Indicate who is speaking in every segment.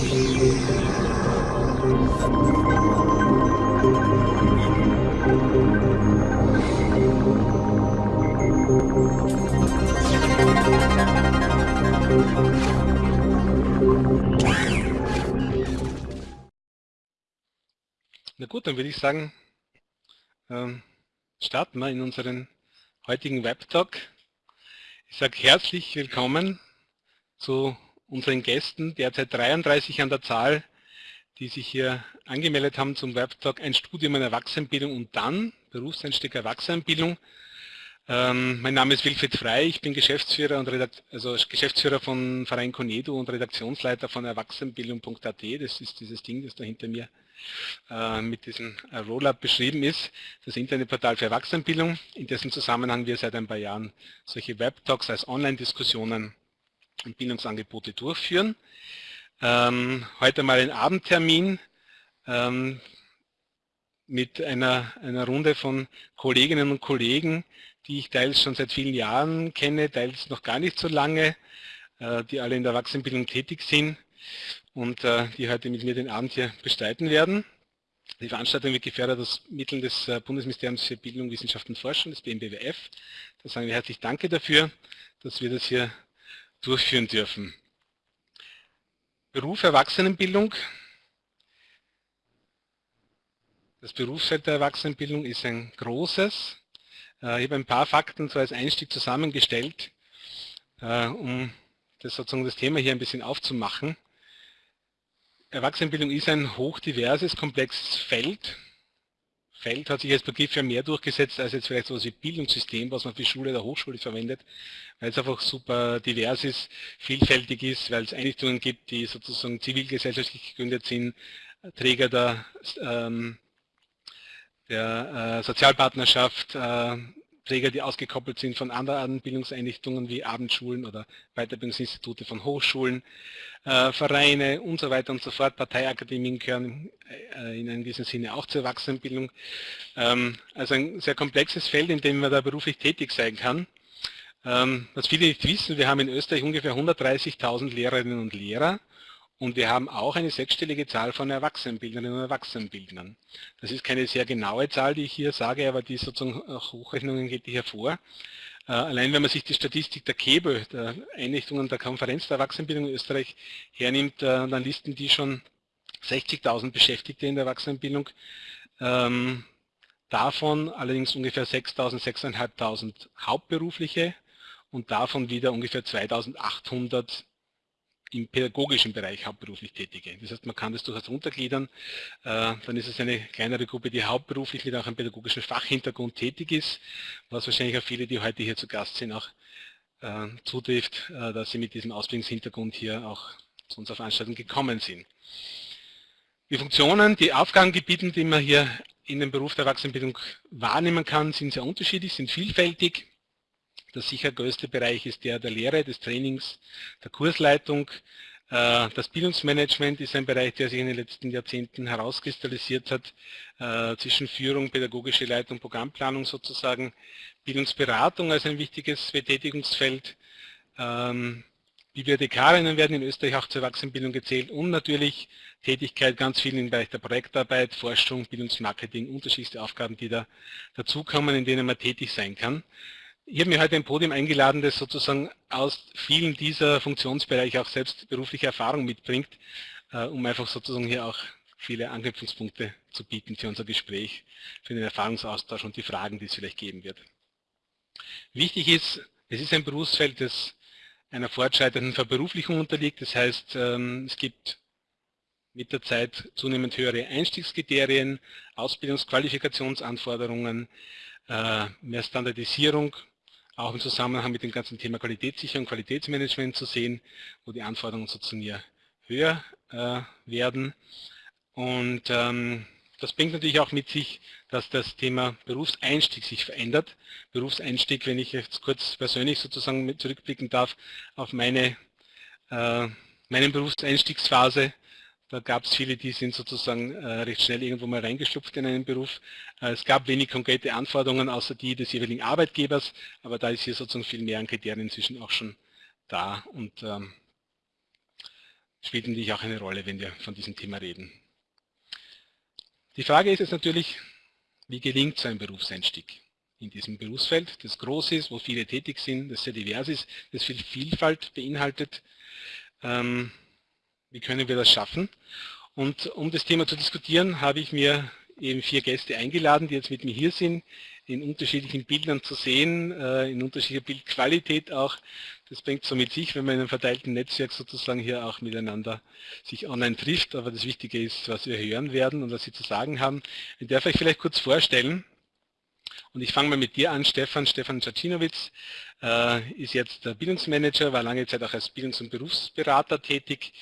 Speaker 1: Na gut, dann würde ich sagen, ähm, starten wir in unseren heutigen Webtalk. Ich sage herzlich willkommen zu unseren Gästen, derzeit 33 an der Zahl, die sich hier angemeldet haben zum Webtalk Ein Studium in Erwachsenenbildung und dann Berufseinstieg Erwachsenenbildung. Ähm, mein Name ist Wilfried Frey, ich bin Geschäftsführer, und also Geschäftsführer von Verein Conedo und Redaktionsleiter von Erwachsenenbildung.at. Das ist dieses Ding, das da hinter mir äh, mit diesem äh, Rollup beschrieben ist, das Internetportal für Erwachsenenbildung, in dessen Zusammenhang wir seit ein paar Jahren solche Webtalks als Online-Diskussionen und Bildungsangebote durchführen. Ähm, heute mal ein Abendtermin ähm, mit einer, einer Runde von Kolleginnen und Kollegen, die ich teils schon seit vielen Jahren kenne, teils noch gar nicht so lange, äh, die alle in der Erwachsenenbildung tätig sind und äh, die heute mit mir den Abend hier bestreiten werden. Die Veranstaltung wird gefördert aus Mitteln des äh, Bundesministeriums für Bildung, Wissenschaft und Forschung, des BMBWF. Da sagen wir herzlich Danke dafür, dass wir das hier durchführen dürfen. Beruf Erwachsenenbildung. Das Berufsfeld der Erwachsenenbildung ist ein großes. Äh, ich habe ein paar Fakten so als Einstieg zusammengestellt, äh, um das sozusagen das Thema hier ein bisschen aufzumachen. Erwachsenenbildung ist ein hochdiverses, komplexes Feld. Feld hat sich als Begriff ja mehr durchgesetzt als jetzt vielleicht so wie Bildungssystem, was man für Schule oder Hochschule verwendet, weil es einfach super divers ist, vielfältig ist, weil es Einrichtungen gibt, die sozusagen zivilgesellschaftlich gegründet sind, Träger der, ähm, der äh, Sozialpartnerschaft, äh, Träger, die ausgekoppelt sind von anderen Bildungseinrichtungen wie Abendschulen oder Weiterbildungsinstitute von Hochschulen, äh, Vereine und so weiter und so fort. Parteiakademien gehören äh, in einem gewissen Sinne auch zur Erwachsenenbildung. Ähm, also ein sehr komplexes Feld, in dem man da beruflich tätig sein kann. Ähm, was viele nicht wissen, wir haben in Österreich ungefähr 130.000 Lehrerinnen und Lehrer und wir haben auch eine sechsstellige Zahl von Erwachsenenbildnerinnen und Erwachsenenbildnern. Das ist keine sehr genaue Zahl, die ich hier sage, aber die sozusagen Hochrechnungen geht die hervor. Äh, allein wenn man sich die Statistik der KEBE, der Einrichtungen der Konferenz der Erwachsenenbildung in Österreich hernimmt, äh, dann listen die schon 60.000 Beschäftigte in der Erwachsenenbildung. Ähm, davon allerdings ungefähr 6.000, 6.500 Hauptberufliche und davon wieder ungefähr 2.800 im pädagogischen Bereich hauptberuflich Tätige. Das heißt, man kann das durchaus untergliedern. Äh, dann ist es eine kleinere Gruppe, die hauptberuflich mit auch einem pädagogischen Fachhintergrund tätig ist, was wahrscheinlich auch viele, die heute hier zu Gast sind, auch äh, zutrifft, äh, dass sie mit diesem Ausbildungshintergrund hier auch zu unserer Veranstaltung gekommen sind. Die Funktionen, die Aufgabengebiete, die man hier in dem Beruf der Erwachsenenbildung wahrnehmen kann, sind sehr unterschiedlich, sind vielfältig. Der sicher größte Bereich ist der der Lehre, des Trainings, der Kursleitung. Äh, das Bildungsmanagement ist ein Bereich, der sich in den letzten Jahrzehnten herauskristallisiert hat, äh, zwischen Führung, pädagogische Leitung, Programmplanung sozusagen, Bildungsberatung als ein wichtiges Betätigungsfeld, ähm, Bibliothekarinnen werden in Österreich auch zur Erwachsenenbildung gezählt und natürlich Tätigkeit ganz viel im Bereich der Projektarbeit, Forschung, Bildungsmarketing, unterschiedlichste Aufgaben, die da dazukommen, in denen man tätig sein kann. Ich habe mir heute ein Podium eingeladen, das sozusagen aus vielen dieser Funktionsbereiche auch selbst berufliche Erfahrung mitbringt, äh, um einfach sozusagen hier auch viele Anknüpfungspunkte zu bieten für unser Gespräch, für den Erfahrungsaustausch und die Fragen, die es vielleicht geben wird. Wichtig ist, es ist ein Berufsfeld, das einer fortschreitenden Verberuflichung unterliegt. Das heißt, ähm, es gibt mit der Zeit zunehmend höhere Einstiegskriterien, Ausbildungsqualifikationsanforderungen, äh, mehr Standardisierung auch im Zusammenhang mit dem ganzen Thema Qualitätssicherung, Qualitätsmanagement zu sehen, wo die Anforderungen sozusagen ja höher äh, werden. Und ähm, das bringt natürlich auch mit sich, dass das Thema Berufseinstieg sich verändert. Berufseinstieg, wenn ich jetzt kurz persönlich sozusagen zurückblicken darf auf meine, äh, meine Berufseinstiegsphase, da gab es viele, die sind sozusagen äh, recht schnell irgendwo mal reingeschlupft in einen Beruf. Äh, es gab wenig konkrete Anforderungen, außer die des jeweiligen Arbeitgebers, aber da ist hier sozusagen viel mehr an Kriterien inzwischen auch schon da. Und ähm, spielt natürlich auch eine Rolle, wenn wir von diesem Thema reden. Die Frage ist jetzt natürlich, wie gelingt so ein Berufseinstieg in diesem Berufsfeld, das groß ist, wo viele tätig sind, das sehr divers ist, das viel Vielfalt beinhaltet. Ähm, wie können wir das schaffen? Und um das Thema zu diskutieren, habe ich mir eben vier Gäste eingeladen, die jetzt mit mir hier sind, in unterschiedlichen Bildern zu sehen, äh, in unterschiedlicher Bildqualität auch. Das bringt so mit sich, wenn man in einem verteilten Netzwerk sozusagen hier auch miteinander sich online trifft. Aber das Wichtige ist, was wir hören werden und was Sie zu sagen haben. Ich darf euch vielleicht kurz vorstellen. Und ich fange mal mit dir an, Stefan. Stefan Cacinovic äh, ist jetzt der Bildungsmanager, war lange Zeit auch als Bildungs- und Berufsberater tätig.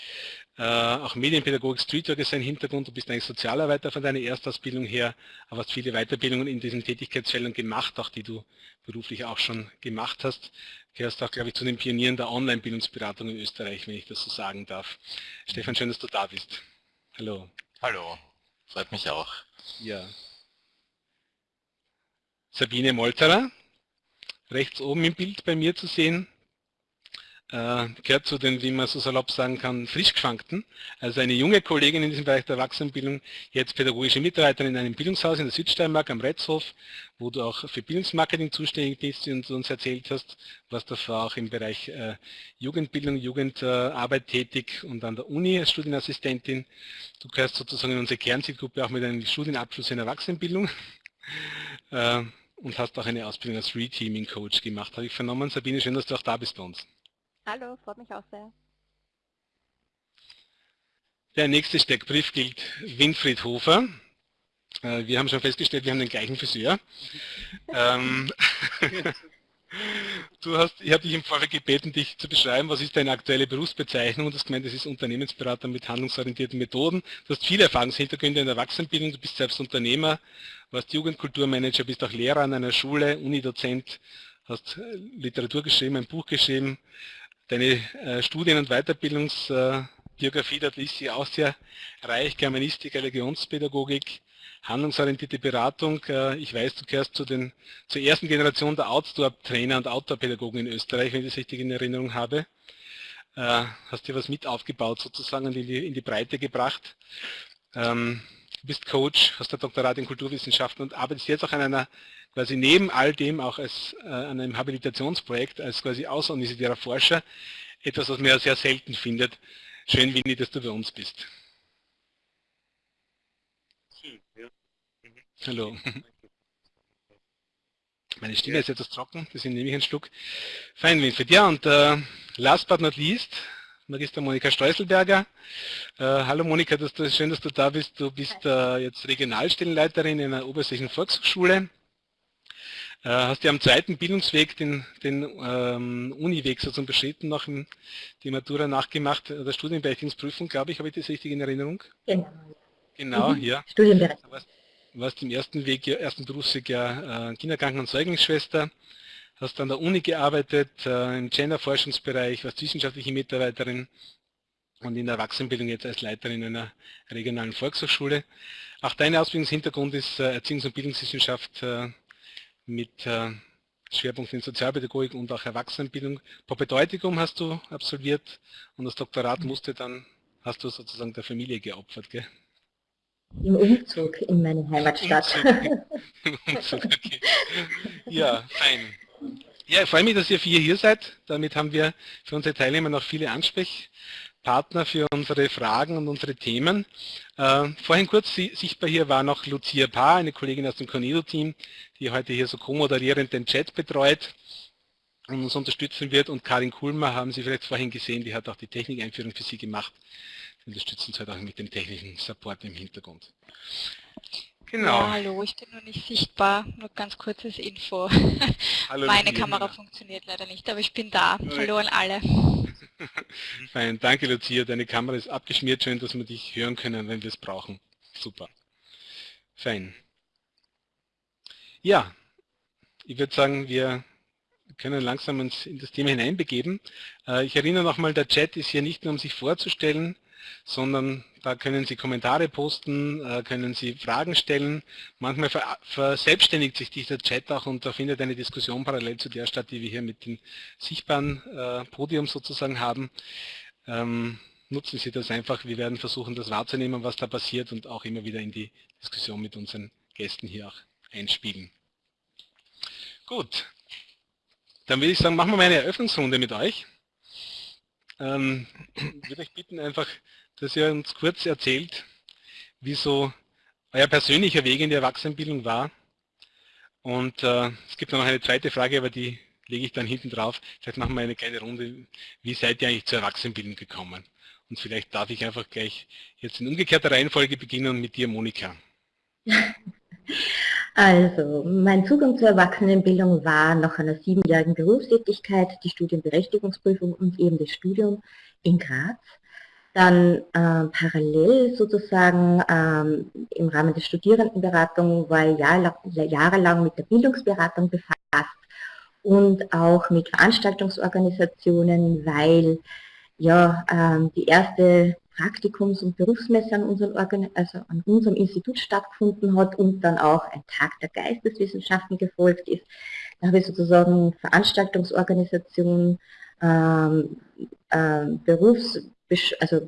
Speaker 1: Äh, auch Medienpädagogik, Streetwork ist sein Hintergrund. Du bist eigentlich Sozialarbeiter von deiner Erstausbildung her, aber hast viele Weiterbildungen in diesen Tätigkeitsfeldern gemacht, auch die du beruflich auch schon gemacht hast. Gehörst auch, glaube ich, zu den Pionieren der Online-Bildungsberatung in Österreich, wenn ich das so sagen darf. Stefan, schön, dass du da bist. Hallo.
Speaker 2: Hallo, freut mich auch.
Speaker 1: Ja. Sabine Molterer, rechts oben im Bild bei mir zu sehen, äh, gehört zu den, wie man so salopp sagen kann, frischgeschwankten. Also eine junge Kollegin in diesem Bereich der Erwachsenenbildung, jetzt pädagogische Mitarbeiterin in einem Bildungshaus in der Südsteiermark am Retzhof, wo du auch für Bildungsmarketing zuständig bist und uns erzählt hast, was davor auch im Bereich äh, Jugendbildung, Jugendarbeit äh, tätig und an der Uni als Studienassistentin. Du gehörst sozusagen in unsere Kernzielgruppe auch mit einem Studienabschluss in Erwachsenenbildung. und hast auch eine Ausbildung als Reteaming Coach gemacht, habe ich vernommen. Sabine, schön, dass du auch da bist bei uns.
Speaker 3: Hallo, freut mich auch sehr.
Speaker 1: Der nächste Steckbrief gilt Winfried Hofer. Äh, wir haben schon festgestellt, wir haben den gleichen Friseur. ähm, du hast, ich habe dich im Vorfeld gebeten, dich zu beschreiben, was ist deine aktuelle Berufsbezeichnung? Und das gemeint, das ist Unternehmensberater mit handlungsorientierten Methoden. Du hast viele Erfahrungshintergründe in der Erwachsenenbildung, du bist selbst Unternehmer, warst Jugendkulturmanager, bist auch Lehrer an einer Schule, Unidozent, hast Literatur geschrieben, ein Buch geschrieben, Deine äh, Studien- und Weiterbildungsbiografie, dort ist sie auch sehr reich, Germanistik, Religionspädagogik, handlungsorientierte Beratung. Äh, ich weiß, du gehörst zu den, zur ersten Generation der Outdoor-Trainer und Outdoor-Pädagogen in Österreich, wenn ich das richtig in Erinnerung habe. Äh, hast dir was mit aufgebaut sozusagen und in die, in die Breite gebracht. Ähm, du bist Coach, hast der Doktorat in Kulturwissenschaften und arbeitest jetzt auch an einer quasi neben all dem auch als, äh, an einem Habilitationsprojekt als quasi außeruniversitärer Forscher, etwas, was man ja sehr selten findet. Schön, Winnie, dass du bei uns bist. Hallo. Meine Stimme ist etwas trocken, deswegen nehme ich einen Schluck. Fein, Winfried. Ja, und äh, last but not least, Magister Monika Streuselberger. Äh, hallo Monika, das, das, schön, dass du da bist. Du bist äh, jetzt Regionalstellenleiterin in einer obersächlichen Volkshochschule äh, hast du am zweiten Bildungsweg den, den ähm, Uniweg sozusagen beschritten, nach dem, die Matura nachgemacht, äh, der Studienberechtigungsprüfung, glaube ich, habe ich das richtig in Erinnerung?
Speaker 3: Genau.
Speaker 1: Genau, mhm. ja.
Speaker 3: Studienberechtigung.
Speaker 1: Warst, im ersten Weg, ersten Berufsweg ja äh, Kinderkranken- und Säuglingsschwester, hast an der Uni gearbeitet, äh, im Genderforschungsbereich, warst wissenschaftliche Mitarbeiterin und in der Erwachsenenbildung jetzt als Leiterin einer regionalen Volkshochschule. Auch dein Ausbildungshintergrund ist äh, Erziehungs- und Bildungswissenschaft äh, mit äh, Schwerpunkt in Sozialpädagogik und auch Erwachsenenbildung. Propedeutikum hast du absolviert und das Doktorat musste dann, hast du sozusagen der Familie geopfert, gell?
Speaker 3: Im Umzug in meine Heimatstadt. Im Umzug,
Speaker 1: okay. Ja, fein. Ja, ich freue mich, dass ihr vier hier seid. Damit haben wir für unsere Teilnehmer noch viele Ansprech Partner für unsere Fragen und unsere Themen. Äh, vorhin kurz sichtbar hier war noch Lucia Paar, eine Kollegin aus dem Cornedo-Team, die heute hier so co-moderierend den Chat betreut und uns unterstützen wird. Und Karin Kulmer haben Sie vielleicht vorhin gesehen, die hat auch die Technikeinführung für Sie gemacht. Unterstützen uns heute auch mit dem technischen Support im Hintergrund.
Speaker 4: Genau. Ja, hallo, ich bin noch nicht sichtbar, nur ganz kurzes Info. Hallo, Meine Kamera funktioniert leider nicht, aber ich bin da. Hallo an alle.
Speaker 1: Fein, danke Lucia, deine Kamera ist abgeschmiert, schön, dass wir dich hören können, wenn wir es brauchen. Super. Fein. Ja, ich würde sagen, wir können langsam uns in das Thema hineinbegeben. Äh, ich erinnere nochmal, der Chat ist hier nicht nur, um sich vorzustellen, sondern da können Sie Kommentare posten, äh, können Sie Fragen stellen. Manchmal verselbstständigt sich dieser Chat auch und da findet eine Diskussion parallel zu der statt, die wir hier mit dem sichtbaren äh, Podium sozusagen haben. Ähm, nutzen Sie das einfach. Wir werden versuchen, das wahrzunehmen, was da passiert und auch immer wieder in die Diskussion mit unseren Gästen hier auch einspielen. Gut, dann würde ich sagen, machen wir mal eine Eröffnungsrunde mit euch. Ähm, ich würde euch bitten einfach, dass ihr uns kurz erzählt, wie so euer persönlicher Weg in die Erwachsenenbildung war. Und äh, es gibt noch eine zweite Frage, aber die lege ich dann hinten drauf. Vielleicht machen wir eine kleine Runde. Wie seid ihr eigentlich zur Erwachsenenbildung gekommen? Und vielleicht darf ich einfach gleich jetzt in umgekehrter Reihenfolge beginnen mit dir, Monika.
Speaker 3: Also, mein Zugang zur Erwachsenenbildung war nach einer siebenjährigen Berufstätigkeit, die Studienberechtigungsprüfung und eben das Studium in Graz. Dann äh, parallel sozusagen ähm, im Rahmen der Studierendenberatung war ich jahr, jahrelang mit der Bildungsberatung befasst und auch mit Veranstaltungsorganisationen, weil ja ähm, die erste Praktikums- und Berufsmesse an unserem, also an unserem Institut stattgefunden hat und dann auch ein Tag der Geisteswissenschaften gefolgt ist. Da habe ich sozusagen Veranstaltungsorganisation, ähm, ähm, Berufs, also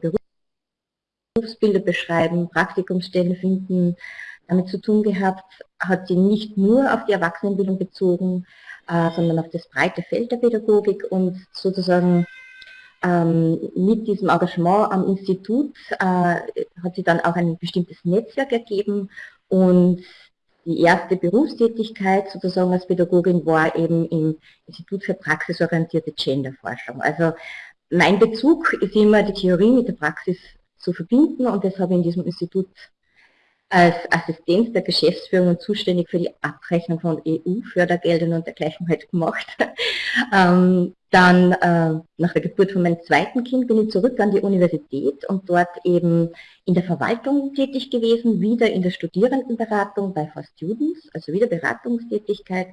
Speaker 3: Berufsbilder beschreiben, Praktikumsstellen finden, damit zu tun gehabt, hat sie nicht nur auf die Erwachsenenbildung bezogen, äh, sondern auf das breite Feld der Pädagogik und sozusagen ähm, mit diesem Engagement am Institut äh, hat sich dann auch ein bestimmtes Netzwerk ergeben und die erste Berufstätigkeit sozusagen als Pädagogin war eben im Institut für praxisorientierte Genderforschung. Also mein Bezug ist immer die Theorie mit der Praxis zu verbinden und das habe ich in diesem Institut als Assistenz der Geschäftsführung und zuständig für die Abrechnung von EU-Fördergeldern und dergleichen halt gemacht. ähm, dann äh, nach der Geburt von meinem zweiten Kind bin ich zurück an die Universität und dort eben in der Verwaltung tätig gewesen, wieder in der Studierendenberatung bei For Students, also wieder Beratungstätigkeit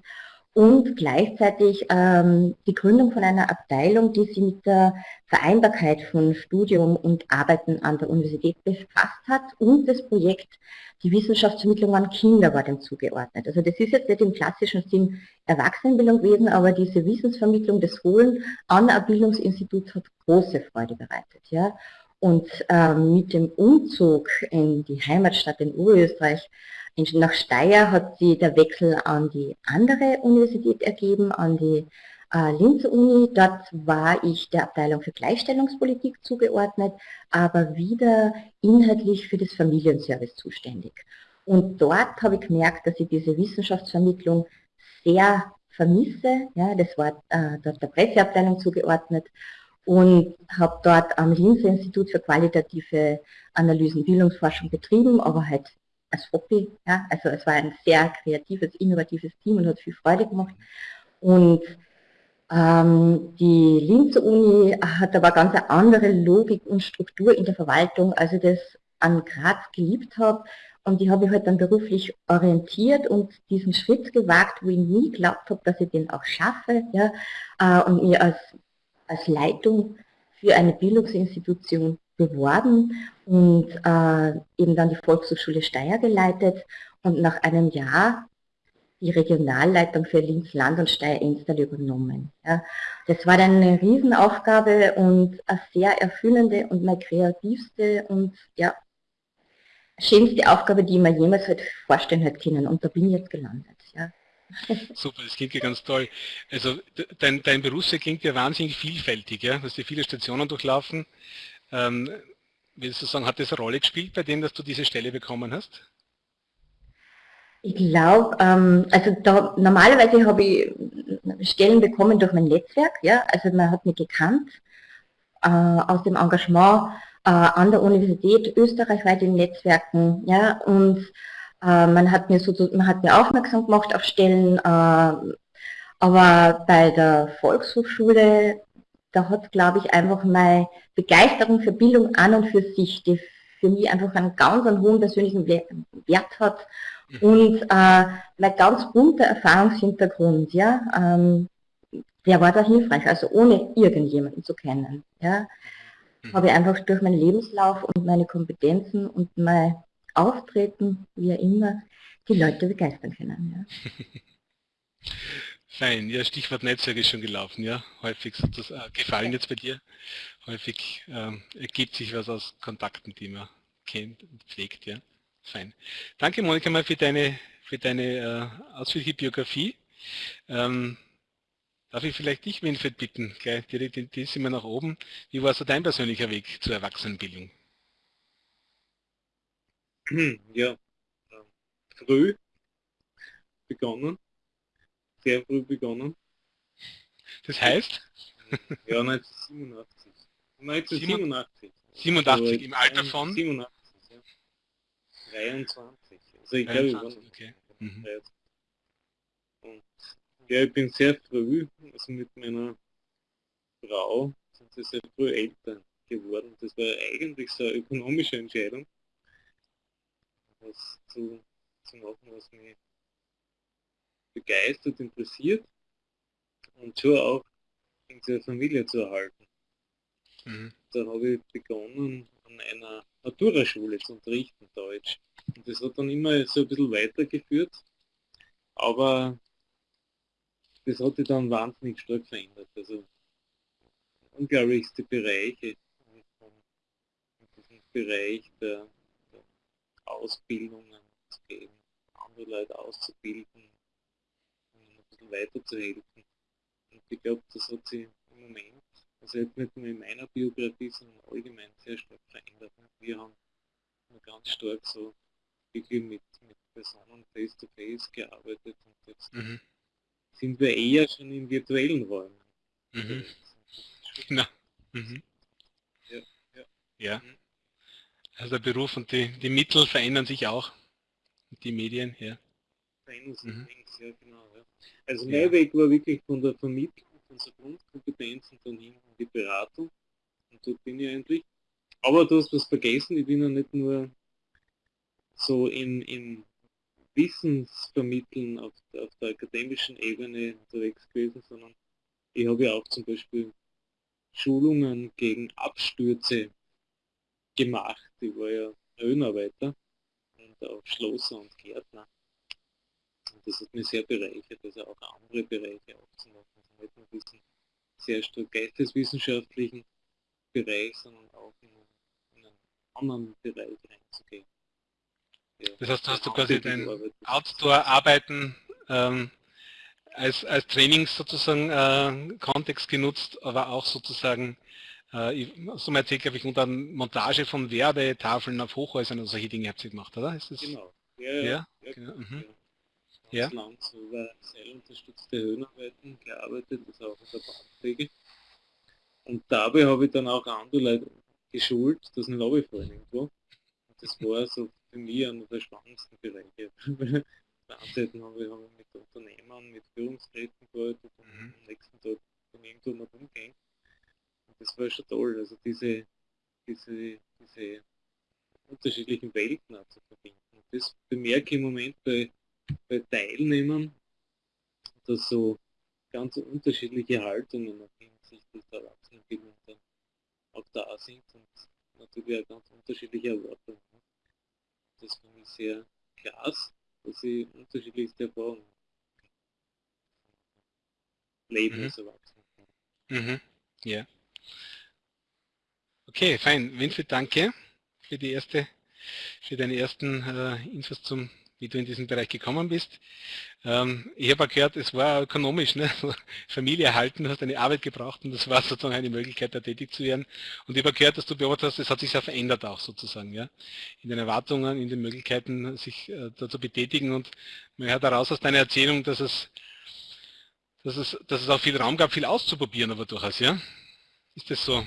Speaker 3: und gleichzeitig ähm, die Gründung von einer Abteilung, die sich mit der Vereinbarkeit von Studium und Arbeiten an der Universität befasst hat und das Projekt die Wissenschaftsvermittlung an Kinder war dem zugeordnet. Also das ist jetzt nicht im klassischen Sinn Erwachsenenbildung gewesen, aber diese Wissensvermittlung des Holen an ein Bildungsinstitut hat große Freude bereitet. Ja. Und ähm, mit dem Umzug in die Heimatstadt in Oberösterreich nach Steyr hat sie der Wechsel an die andere Universität ergeben, an die äh, Linzer Uni. Dort war ich der Abteilung für Gleichstellungspolitik zugeordnet, aber wieder inhaltlich für das Familienservice zuständig. Und dort habe ich gemerkt, dass ich diese Wissenschaftsvermittlung sehr vermisse. Ja, das war äh, dort der Presseabteilung zugeordnet und habe dort am Linzer Institut für qualitative Analysen Bildungsforschung betrieben, aber halt als Hobby. Ja? Also es war ein sehr kreatives, innovatives Team und hat viel Freude gemacht. Und ähm, die Linzer Uni hat aber ganz eine andere Logik und Struktur in der Verwaltung, als ich das an Graz geliebt habe. Und die habe ich halt dann beruflich orientiert und diesen Schritt gewagt, wo ich nie geglaubt habe, dass ich den auch schaffe. Ja, äh, und mir als, als Leitung für eine Bildungsinstitution beworben und äh, eben dann die Volkshochschule Steyr geleitet und nach einem Jahr die Regionalleitung für Linz Land und Steyr-Enstal übernommen. Ja. Das war dann eine Riesenaufgabe und eine sehr erfüllende und meine kreativste und ja, schönste Aufgabe, die man jemals halt vorstellen hätte können. Und da bin ich jetzt gelandet.
Speaker 1: Super, das klingt ja ganz toll. Also dein, dein Berufsweg klingt ja wahnsinnig vielfältig. Ja? Du hast ja viele Stationen durchlaufen. Ähm, willst du sagen, hat das eine Rolle gespielt bei dem, dass du diese Stelle bekommen hast?
Speaker 3: Ich glaube, ähm, also da, normalerweise habe ich Stellen bekommen durch mein Netzwerk, ja, also man hat mich gekannt äh, aus dem Engagement äh, an der Universität, österreichweit in Netzwerken, ja, und äh, man hat mir so, man hat mir aufmerksam gemacht auf Stellen, äh, aber bei der Volkshochschule da hat, glaube ich, einfach meine Begeisterung für Bildung an und für sich, die für mich einfach einen ganz einen hohen persönlichen Wert hat mhm. und äh, mein ganz bunter Erfahrungshintergrund, ja, ähm, der war da hilfreich, also ohne irgendjemanden zu kennen, ja, mhm. habe ich einfach durch meinen Lebenslauf und meine Kompetenzen und mein Auftreten, wie immer, die Leute begeistern können. Ja.
Speaker 1: Fein, ja, Stichwort Netzwerk ist schon gelaufen, ja. Häufig sozusagen, äh, gefallen jetzt bei dir. Häufig ähm, ergibt sich was aus Kontakten, die man kennt und pflegt, ja. Fein. Danke Monika mal für deine, für deine äh, ausführliche Biografie. Ähm, darf ich vielleicht dich, Winfried, bitten, gleich direkt in die wir nach oben. Wie war so dein persönlicher Weg zur Erwachsenenbildung?
Speaker 5: Ja, früh begonnen sehr früh begonnen.
Speaker 1: Das heißt?
Speaker 5: Ja, 1987. 1987.
Speaker 1: 87, also, im Alter von?
Speaker 5: 87, ja. 23. Also ich glaube,
Speaker 1: okay. Mhm.
Speaker 5: Und ja, ich bin sehr früh, also mit meiner Frau, sind wir sehr früh Eltern geworden. Das war eigentlich so eine ökonomische Entscheidung, was zu, zu machen, was mich begeistert, interessiert und schon auch in der Familie zu erhalten. Mhm. Da habe ich begonnen, an einer Naturaschule zu unterrichten, Deutsch. Und das hat dann immer so ein bisschen weitergeführt, aber das hat sich dann wahnsinnig stark verändert. Also unglaublichste Bereiche Bereich der Ausbildungen zu geben, andere Leute auszubilden, bisschen weiterzuhelfen. Und ich glaube, das hat sich im Moment, also jetzt nicht nur in meiner Biografie, sondern allgemein sehr stark verändert. Wir haben ganz stark so wirklich mit, mit Personen face-to-face -face gearbeitet und jetzt mhm. sind wir eher schon in virtuellen Räumen.
Speaker 1: Mhm. Na. Mhm. Ja. ja. ja. Mhm. Also der Beruf und die, die Mittel verändern sich auch. Die Medien, ja.
Speaker 5: Verändern sich mhm. ja genau. Ja. Also mein ja. Weg war wirklich von der Vermittlung von so Grundkompetenzen dann hin in die Beratung. Und dort bin ich eigentlich. Aber du hast was vergessen, ich bin ja nicht nur so im, im Wissensvermitteln auf, auf der akademischen Ebene unterwegs gewesen, sondern ich habe ja auch zum Beispiel Schulungen gegen Abstürze gemacht. Ich war ja Höhenarbeiter und auch Schlosser und Gärtner das hat mich sehr bereichert, also auch andere Bereiche aufzumachen. Also nicht nur diesen sehr stark geisteswissenschaftlichen Bereich, sondern auch in einen, in einen anderen Bereich reinzugehen.
Speaker 1: Ja, das heißt, du hast du quasi dein Outdoor-Arbeiten ähm, als, als Trainings sozusagen äh, Kontext genutzt, aber auch sozusagen, so mal erzählt, glaube ich, unter Montage von Werbetafeln auf Hochhäusern und solche Dinge habt ihr gemacht, oder?
Speaker 5: Ist das, genau. Ja, ja, ja,
Speaker 1: genau. mhm.
Speaker 5: ja ja. über seilunterstützte Höhenarbeiten gearbeitet, also auch in der Bahnpflege. Und dabei habe ich dann auch andere Leute geschult, das ein Lobbyfallen irgendwo. Und das war so für mich einer der spannendsten Bereiche. Seite haben wir, haben mit Unternehmern, mit Führungskräften gearbeitet und mhm. am nächsten Tag dann irgendwo mal rumgehen. Das war schon toll, also diese, diese, diese unterschiedlichen Welten auch zu verbinden. Das bemerke ich im Moment bei bei Teilnehmern, dass so ganz unterschiedliche Haltungen auch hinsichtlich der Erwachsenenbildung dann auch da sind und natürlich auch ganz unterschiedliche Erwartungen. Das finde ich sehr klasse, dass sie unterschiedlichste Erfahrungen leben mhm. als Erwachsene.
Speaker 1: Mhm. Ja. Okay, fein. Winfried, danke für die erste, für deine ersten äh, Infos zum wie du in diesen Bereich gekommen bist. Ähm, ich habe gehört, es war ökonomisch, ne? Familie erhalten, du hast eine Arbeit gebraucht und das war sozusagen eine Möglichkeit, da tätig zu werden. Und ich habe gehört, dass du beobachtet hast, es hat sich sehr verändert auch sozusagen, ja, in den Erwartungen, in den Möglichkeiten, sich äh, da zu betätigen. Und man hört daraus aus deiner Erzählung, dass es, dass es, dass es auch viel Raum gab, viel auszuprobieren, aber durchaus, ja. Ist das so?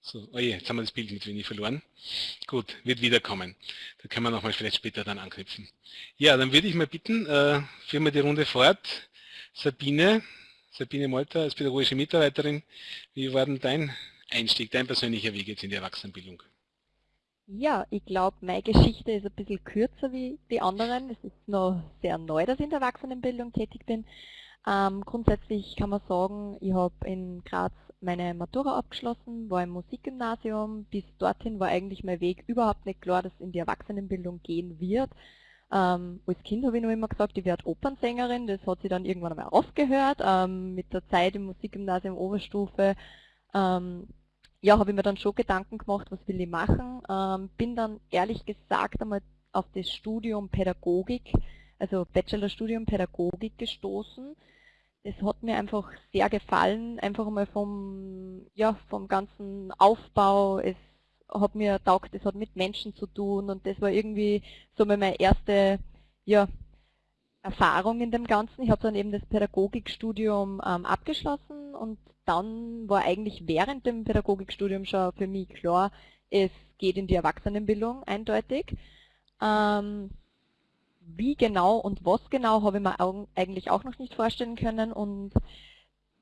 Speaker 1: So, oh je, jetzt haben wir das Bild mit wenig verloren. Gut, wird wiederkommen. Da können wir nochmal vielleicht später dann anknüpfen. Ja, dann würde ich mal bitten, äh, führen wir die Runde fort. Sabine, Sabine Molter als pädagogische Mitarbeiterin, wie war denn dein Einstieg, dein persönlicher Weg jetzt in die Erwachsenenbildung?
Speaker 6: Ja, ich glaube, meine Geschichte ist ein bisschen kürzer wie die anderen. Es ist noch sehr neu, dass ich in der Erwachsenenbildung tätig bin. Ähm, grundsätzlich kann man sagen, ich habe in Graz meine Matura abgeschlossen, war im Musikgymnasium. Bis dorthin war eigentlich mein Weg überhaupt nicht klar, dass es in die Erwachsenenbildung gehen wird. Ähm, als Kind habe ich noch immer gesagt, ich werde Opernsängerin, das hat sich dann irgendwann einmal aufgehört. Ähm, mit der Zeit im Musikgymnasium Oberstufe ähm, ja, habe ich mir dann schon Gedanken gemacht, was will ich machen. Ähm, bin dann ehrlich gesagt einmal auf das Studium Pädagogik, also Bachelorstudium Pädagogik gestoßen. Das hat mir einfach sehr gefallen, einfach mal vom, ja, vom ganzen Aufbau. Es hat mir taugt, es hat mit Menschen zu tun und das war irgendwie so meine erste ja, Erfahrung in dem Ganzen. Ich habe dann eben das Pädagogikstudium ähm, abgeschlossen und dann war eigentlich während dem Pädagogikstudium schon für mich klar, es geht in die Erwachsenenbildung eindeutig. Ähm, wie genau und was genau habe ich mir eigentlich auch noch nicht vorstellen können und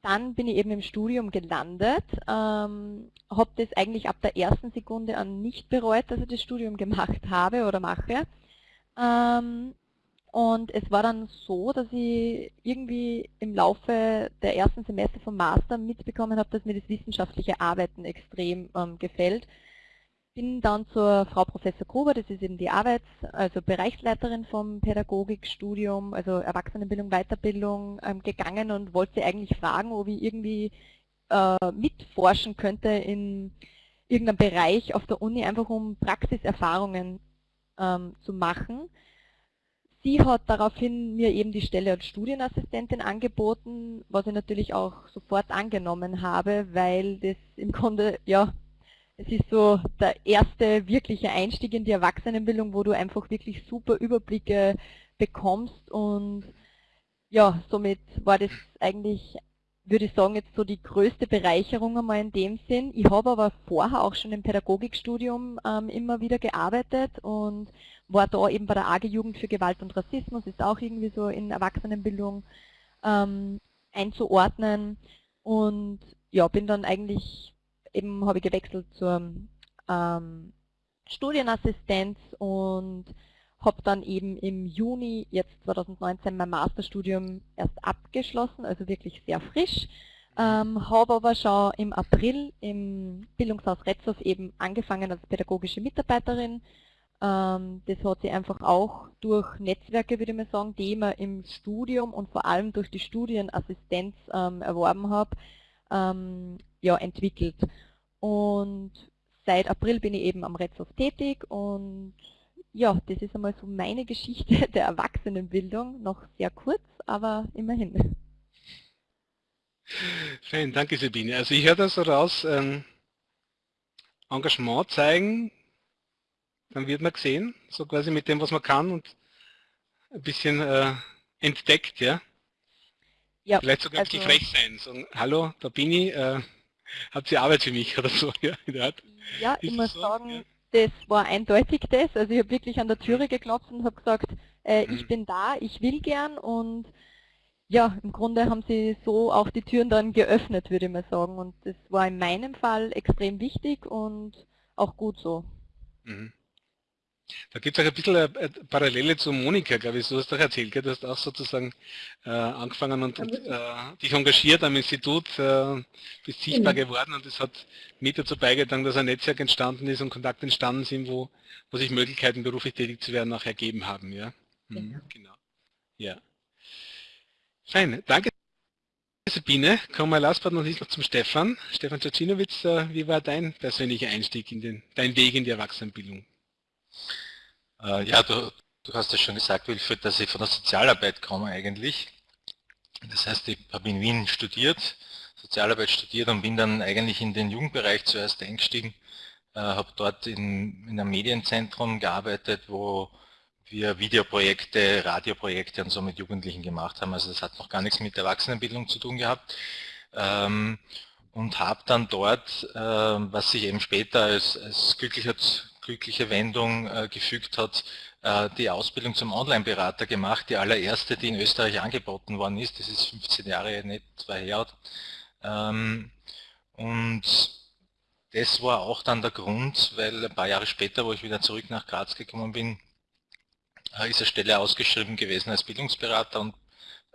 Speaker 6: dann bin ich eben im Studium gelandet, ähm, habe das eigentlich ab der ersten Sekunde an nicht bereut, dass ich das Studium gemacht habe oder mache. Ähm, und es war dann so, dass ich irgendwie im Laufe der ersten Semester vom Master mitbekommen habe, dass mir das wissenschaftliche Arbeiten extrem ähm, gefällt. Bin dann zur Frau Professor Gruber, das ist eben die Arbeits-, also Bereichsleiterin vom Pädagogikstudium, also Erwachsenenbildung, Weiterbildung, ähm, gegangen und wollte sie eigentlich fragen, ob ich irgendwie äh, mitforschen könnte in irgendeinem Bereich auf der Uni, einfach um Praxiserfahrungen ähm, zu machen. Sie hat daraufhin mir eben die Stelle als Studienassistentin angeboten, was ich natürlich auch sofort angenommen habe, weil das im Grunde, ja, es ist so der erste wirkliche Einstieg in die Erwachsenenbildung, wo du einfach wirklich super Überblicke bekommst und ja, somit war das eigentlich, würde ich sagen, jetzt so die größte Bereicherung einmal in dem Sinn. Ich habe aber vorher auch schon im Pädagogikstudium ähm, immer wieder gearbeitet und war da eben bei der AG Jugend für Gewalt und Rassismus, ist auch irgendwie so in Erwachsenenbildung ähm, einzuordnen. Und ja, bin dann eigentlich, eben habe ich gewechselt zur ähm, Studienassistenz und habe dann eben im Juni jetzt 2019 mein Masterstudium erst abgeschlossen, also wirklich sehr frisch. Ähm, habe aber schon im April im Bildungshaus Retzow eben angefangen als pädagogische Mitarbeiterin ähm, das hat sich einfach auch durch Netzwerke, würde ich mal sagen, die ich mir im Studium und vor allem durch die Studienassistenz ähm, erworben habe, ähm, ja, entwickelt. Und seit April bin ich eben am Retzhof tätig und ja, das ist einmal so meine Geschichte der Erwachsenenbildung, noch sehr kurz, aber immerhin.
Speaker 1: Fein, danke Sabine. Also ich höre das so raus, ähm, Engagement zeigen, dann wird man gesehen, so quasi mit dem, was man kann und ein bisschen äh, entdeckt, ja. ja Vielleicht sogar also, frech sein, sagen, hallo, da bin ich, äh, habt ihr Arbeit für mich oder so,
Speaker 6: ja, Ja, ich muss so? sagen, ja. das war eindeutig das, also ich habe wirklich an der Türe geklopft und habe gesagt, äh, mhm. ich bin da, ich will gern und ja, im Grunde haben sie so auch die Türen dann geöffnet, würde ich mal sagen. Und das war in meinem Fall extrem wichtig und auch gut so. Mhm.
Speaker 1: Da gibt es auch ein bisschen eine Parallele zu Monika, glaube ich, du hast doch erzählt, gell? du hast auch sozusagen äh, angefangen und, und äh, dich engagiert am Institut, äh, bist sichtbar genau. geworden und es hat mit dazu beigetragen, dass ein Netzwerk entstanden ist und Kontakte entstanden sind, wo, wo sich Möglichkeiten, beruflich tätig zu werden, auch ergeben haben. Ja? Mhm, genau. genau. Ja. Fein, danke Sabine. Kommen wir last but not least noch zum Stefan. Stefan Czacinowitz, äh, wie war dein persönlicher Einstieg in den, dein Weg in die Erwachsenenbildung?
Speaker 2: Äh, ja, du, du hast ja schon gesagt, Wilfried, dass ich von der Sozialarbeit komme eigentlich. Das heißt, ich habe in Wien studiert, Sozialarbeit studiert und bin dann eigentlich in den Jugendbereich zuerst eingestiegen. Äh, habe dort in, in einem Medienzentrum gearbeitet, wo wir Videoprojekte, Radioprojekte und so mit Jugendlichen gemacht haben. Also das hat noch gar nichts mit Erwachsenenbildung zu tun gehabt. Ähm, und habe dann dort, äh, was sich eben später als, als glücklicher glückliche Wendung äh, gefügt hat, äh, die Ausbildung zum Online-Berater gemacht, die allererste, die in Österreich angeboten worden ist. Das ist 15 Jahre nicht zwei her. Ähm, und das war auch dann der Grund, weil ein paar Jahre später, wo ich wieder zurück nach Graz gekommen bin, äh, ist eine Stelle ausgeschrieben gewesen als Bildungsberater und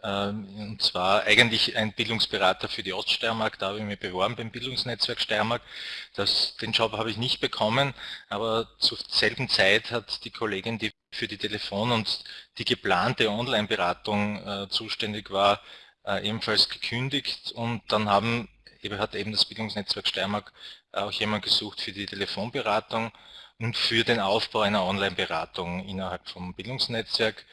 Speaker 2: und zwar eigentlich ein Bildungsberater für die Oststeiermark, da habe ich mich beworben beim Bildungsnetzwerk Steiermark. Das, den Job habe ich nicht bekommen, aber zur selben Zeit hat die Kollegin, die für die Telefon- und die geplante Online-Beratung äh, zuständig war, äh, ebenfalls gekündigt und dann haben, hat eben das Bildungsnetzwerk Steiermark auch jemand gesucht für die Telefonberatung und für den Aufbau einer Online-Beratung innerhalb vom Bildungsnetzwerk.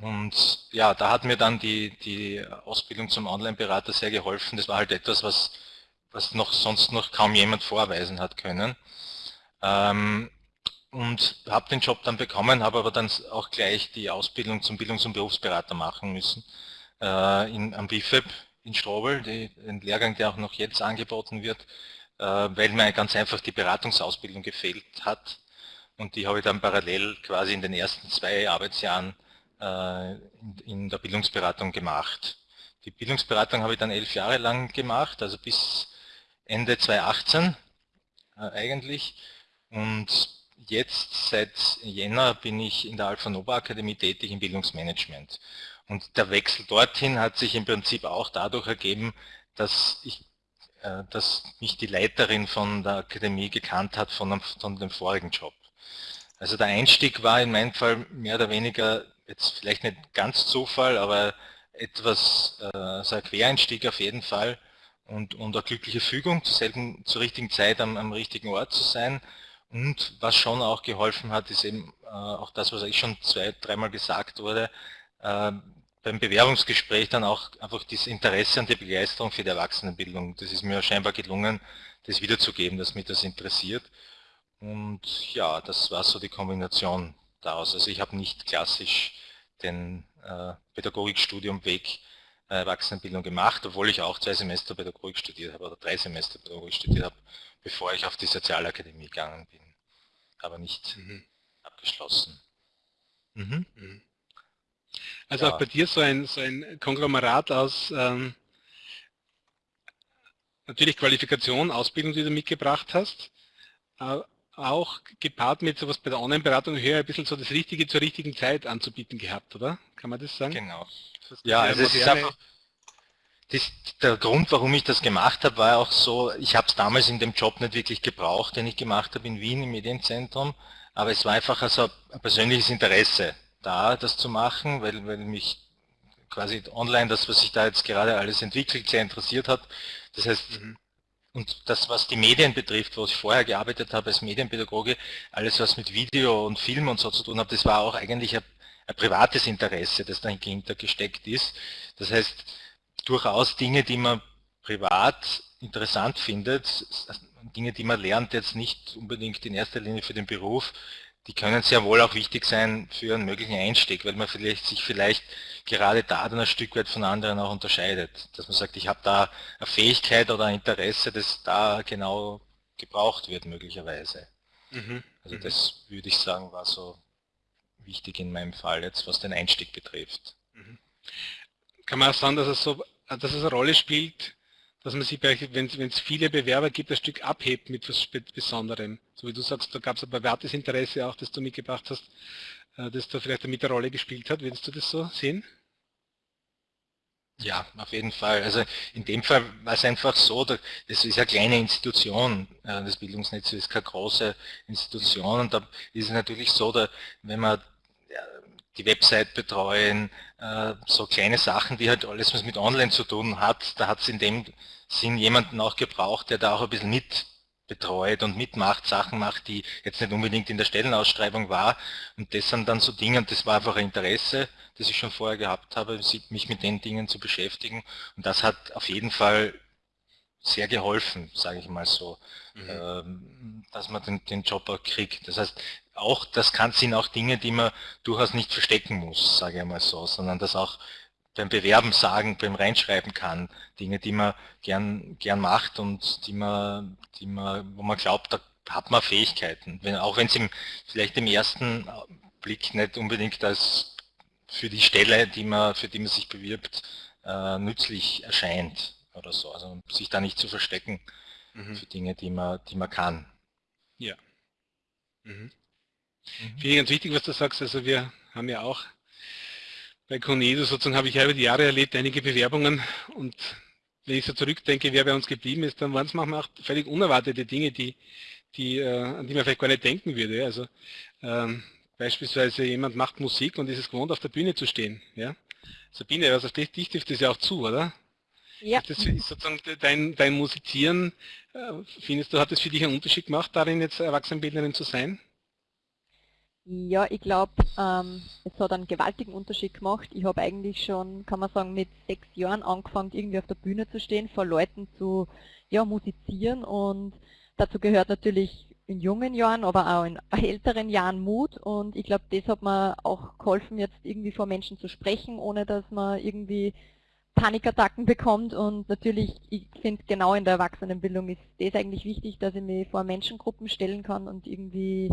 Speaker 2: Und ja, da hat mir dann die, die Ausbildung zum Online-Berater sehr geholfen. Das war halt etwas, was, was noch sonst noch kaum jemand vorweisen hat können. Ähm, und habe den Job dann bekommen, habe aber dann auch gleich die Ausbildung zum Bildungs- und Berufsberater machen müssen äh, in, am BIFEB in Strobel, die, den Lehrgang, der auch noch jetzt angeboten wird, äh, weil mir ganz einfach die Beratungsausbildung gefehlt hat. Und die habe ich dann parallel quasi in den ersten zwei Arbeitsjahren in der Bildungsberatung gemacht. Die Bildungsberatung habe ich dann elf Jahre lang gemacht, also bis Ende 2018 äh, eigentlich. Und jetzt seit Jänner bin ich in der Alpha Nova Akademie tätig im Bildungsmanagement. Und der Wechsel dorthin hat sich im Prinzip auch dadurch ergeben, dass, ich, äh, dass mich die Leiterin von der Akademie gekannt hat von, von dem vorigen Job. Also der Einstieg war in meinem Fall mehr oder weniger jetzt vielleicht nicht ganz Zufall, aber etwas, äh, so ein Quereinstieg auf jeden Fall und, und eine glückliche Fügung, zur, selben, zur richtigen Zeit am, am richtigen Ort zu sein. Und was schon auch geholfen hat, ist eben äh, auch das, was ich schon zwei, dreimal gesagt wurde, äh, beim Bewerbungsgespräch dann auch einfach das Interesse und die Begeisterung für die Erwachsenenbildung. Das ist mir scheinbar gelungen, das wiederzugeben, dass mich das interessiert. Und ja, das war so die Kombination daraus. Also ich habe nicht klassisch den äh, Pädagogikstudiumweg äh, Erwachsenenbildung gemacht, obwohl ich auch zwei Semester Pädagogik studiert habe oder drei Semester Pädagogik studiert habe, bevor ich auf die Sozialakademie gegangen bin. Aber nicht mhm. abgeschlossen.
Speaker 1: Mhm. Mhm. Also ja. auch bei dir so ein, so ein Konglomerat aus ähm, natürlich Qualifikation, Ausbildung, die du mitgebracht hast, äh, auch gepaart mit sowas bei der Online-Beratung höher ein bisschen so das Richtige zur richtigen Zeit anzubieten gehabt, oder? Kann man das sagen?
Speaker 2: Genau. Das ja, also es ist einfach, das, der Grund, warum ich das gemacht habe, war auch so, ich habe es damals in dem Job nicht wirklich gebraucht, den ich gemacht habe in Wien im Medienzentrum, aber es war einfach also ein persönliches Interesse da, das zu machen, weil, weil mich quasi online das, was sich da jetzt gerade alles entwickelt, sehr interessiert hat. Das heißt, mhm. Und das, was die Medien betrifft, wo ich vorher gearbeitet habe als Medienpädagoge, alles was mit Video und Film und so zu tun hat, das war auch eigentlich ein, ein privates Interesse, das dahinter gesteckt ist. Das heißt, durchaus Dinge, die man privat interessant findet, Dinge, die man lernt, jetzt nicht unbedingt in erster Linie für den Beruf, die können sehr wohl auch wichtig sein für einen möglichen Einstieg, weil man vielleicht sich vielleicht gerade da dann ein Stück weit von anderen auch unterscheidet. Dass man sagt, ich habe da eine Fähigkeit oder ein Interesse, das da genau gebraucht wird möglicherweise. Mhm. Also mhm. das würde ich sagen, war so wichtig in meinem Fall jetzt, was den Einstieg betrifft. Mhm.
Speaker 1: Kann man auch sagen, dass es, so, dass es eine Rolle spielt, dass man sich, wenn es viele Bewerber gibt, ein Stück abhebt mit was Besonderem. So wie du sagst, da gab es ein privates Interesse auch, das du mitgebracht hast, äh, das da vielleicht mit der Rolle gespielt hat. Würdest du das so sehen?
Speaker 2: Ja, auf jeden Fall. Also in dem Fall war es einfach so, das ist eine kleine Institution, äh, das Bildungsnetz ist keine große Institution und da ist es natürlich so, dass wenn man die Website betreuen, äh, so kleine Sachen, die halt alles was mit Online zu tun hat, da hat es in dem Sinn jemanden auch gebraucht, der da auch ein bisschen mit betreut und mitmacht, Sachen macht, die jetzt nicht unbedingt in der Stellenausschreibung war. Und das sind dann so Dinge, und das war einfach ein Interesse, das ich schon vorher gehabt habe, mich mit den Dingen zu beschäftigen. Und das hat auf jeden Fall sehr geholfen, sage ich mal so, mhm. Ähm, dass man den, den Job auch kriegt. Das heißt, auch das kann, sind auch Dinge, die man durchaus nicht verstecken muss, sage ich mal so, sondern das auch beim Bewerben sagen, beim Reinschreiben kann, Dinge, die man gern, gern macht und die man, die man, wo man glaubt, da hat man Fähigkeiten. Wenn, auch wenn es vielleicht im ersten Blick nicht unbedingt als für die Stelle, die man, für die man sich bewirbt, äh, nützlich erscheint oder so. Also sich da nicht zu verstecken mhm. für Dinge, die man, die man kann.
Speaker 1: Ja. Mhm. Mhm. Finde ich ganz wichtig, was du sagst. Also wir haben ja auch bei Conedo sozusagen habe ich ja über die Jahre erlebt, einige Bewerbungen und wenn ich so zurückdenke, wer bei uns geblieben ist, dann waren es manchmal auch völlig unerwartete Dinge, die, die, äh, an die man vielleicht gar nicht denken würde. Also ähm, beispielsweise jemand macht Musik und ist es gewohnt, auf der Bühne zu stehen. Ja? Sabine, was auf dich, dich trifft das ja auch zu, oder? Ja. Ist das ist sozusagen dein, dein Musizieren, äh, findest du, hat es für dich einen Unterschied gemacht, darin jetzt Erwachsenenbildnerin zu sein?
Speaker 6: Ja, ich glaube, ähm, es hat einen gewaltigen Unterschied gemacht. Ich habe eigentlich schon, kann man sagen, mit sechs Jahren angefangen, irgendwie auf der Bühne zu stehen, vor Leuten zu ja, musizieren und dazu gehört natürlich in jungen Jahren, aber auch in älteren Jahren Mut und ich glaube, das hat mir auch geholfen, jetzt irgendwie vor Menschen zu sprechen, ohne dass man irgendwie Panikattacken bekommt und natürlich, ich finde genau in der Erwachsenenbildung ist das eigentlich wichtig, dass ich mich vor Menschengruppen stellen kann und irgendwie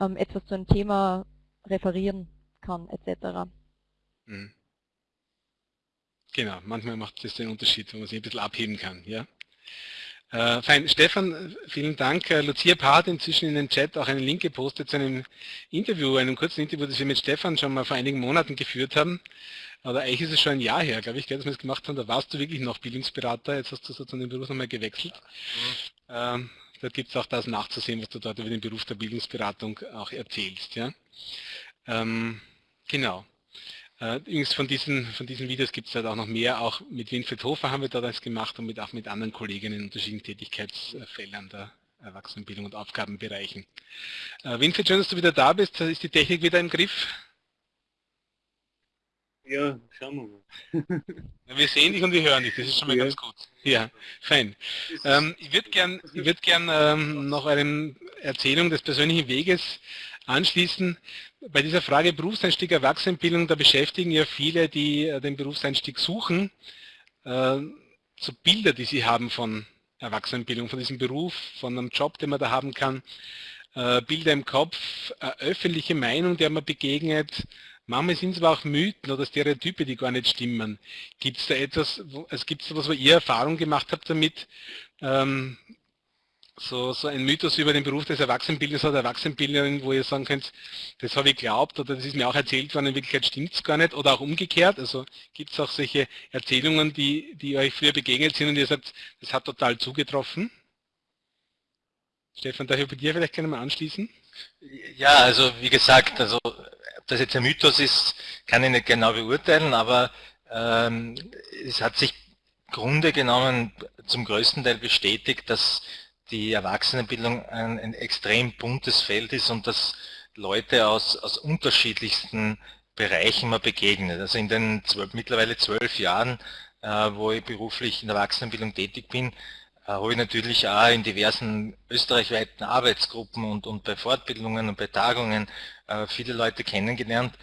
Speaker 6: ähm, etwas zu einem Thema referieren kann, etc. Mhm.
Speaker 1: Genau, manchmal macht das den Unterschied, wo man sich ein bisschen abheben kann. Ja? Äh, fein. Stefan, vielen Dank. Äh, Lucia Paar hat inzwischen in den Chat auch einen Link gepostet zu einem Interview, einem kurzen Interview, das wir mit Stefan schon mal vor einigen Monaten geführt haben. Aber eigentlich ist es schon ein Jahr her, glaube ich, dass wir das gemacht haben. Da warst du wirklich noch Bildungsberater, jetzt hast du sozusagen den Beruf nochmal gewechselt. Mhm. Ähm, da gibt es auch das nachzusehen, was du dort über den Beruf der Bildungsberatung auch erzählst. Ja? Ähm, genau. Äh, übrigens von diesen, von diesen Videos gibt es halt auch noch mehr. Auch mit Winfried Hofer haben wir da das gemacht und mit, auch mit anderen Kollegen in unterschiedlichen Tätigkeitsfeldern der Erwachsenenbildung und Aufgabenbereichen. Äh, Winfried, schön, dass du wieder da bist. Ist die Technik wieder im Griff?
Speaker 5: Ja, schauen wir
Speaker 1: mal. wir sehen dich und wir hören dich, das ist schon mal ja. ganz gut. Ja, fein. Ähm, ich würde gern, ich würd gern ähm, noch eine Erzählung des persönlichen Weges anschließen. Bei dieser Frage Berufseinstieg Erwachsenenbildung, da beschäftigen ja viele, die äh, den Berufseinstieg suchen, äh, so Bilder, die sie haben von Erwachsenenbildung, von diesem Beruf, von einem Job, den man da haben kann, äh, Bilder im Kopf, öffentliche Meinung, der man begegnet, Manchmal sind es aber auch Mythen oder Stereotype, die gar nicht stimmen. Gibt es da etwas, gibt es da was, wo ihr Erfahrung gemacht habt damit, ähm, so, so ein Mythos über den Beruf des Erwachsenenbildners oder Erwachsenenbildnerin, wo ihr sagen könnt, das habe ich glaubt oder das ist mir auch erzählt worden, in Wirklichkeit stimmt es gar nicht oder auch umgekehrt. Also gibt es auch solche Erzählungen, die, die euch früher begegnet sind und ihr sagt, das hat total zugetroffen? Stefan, darf ich bei dir vielleicht gerne mal anschließen?
Speaker 2: Ja, also wie gesagt, also das jetzt ein Mythos ist, kann ich nicht genau beurteilen, aber ähm, es hat sich Grunde genommen zum größten Teil bestätigt, dass die Erwachsenenbildung ein, ein extrem buntes Feld ist und dass Leute aus, aus unterschiedlichsten Bereichen mal begegnet. Also in den zwölf, mittlerweile zwölf Jahren, äh, wo ich beruflich in der Erwachsenenbildung tätig bin, äh, habe ich natürlich auch in diversen österreichweiten Arbeitsgruppen und, und bei Fortbildungen und bei Tagungen äh, viele Leute kennengelernt.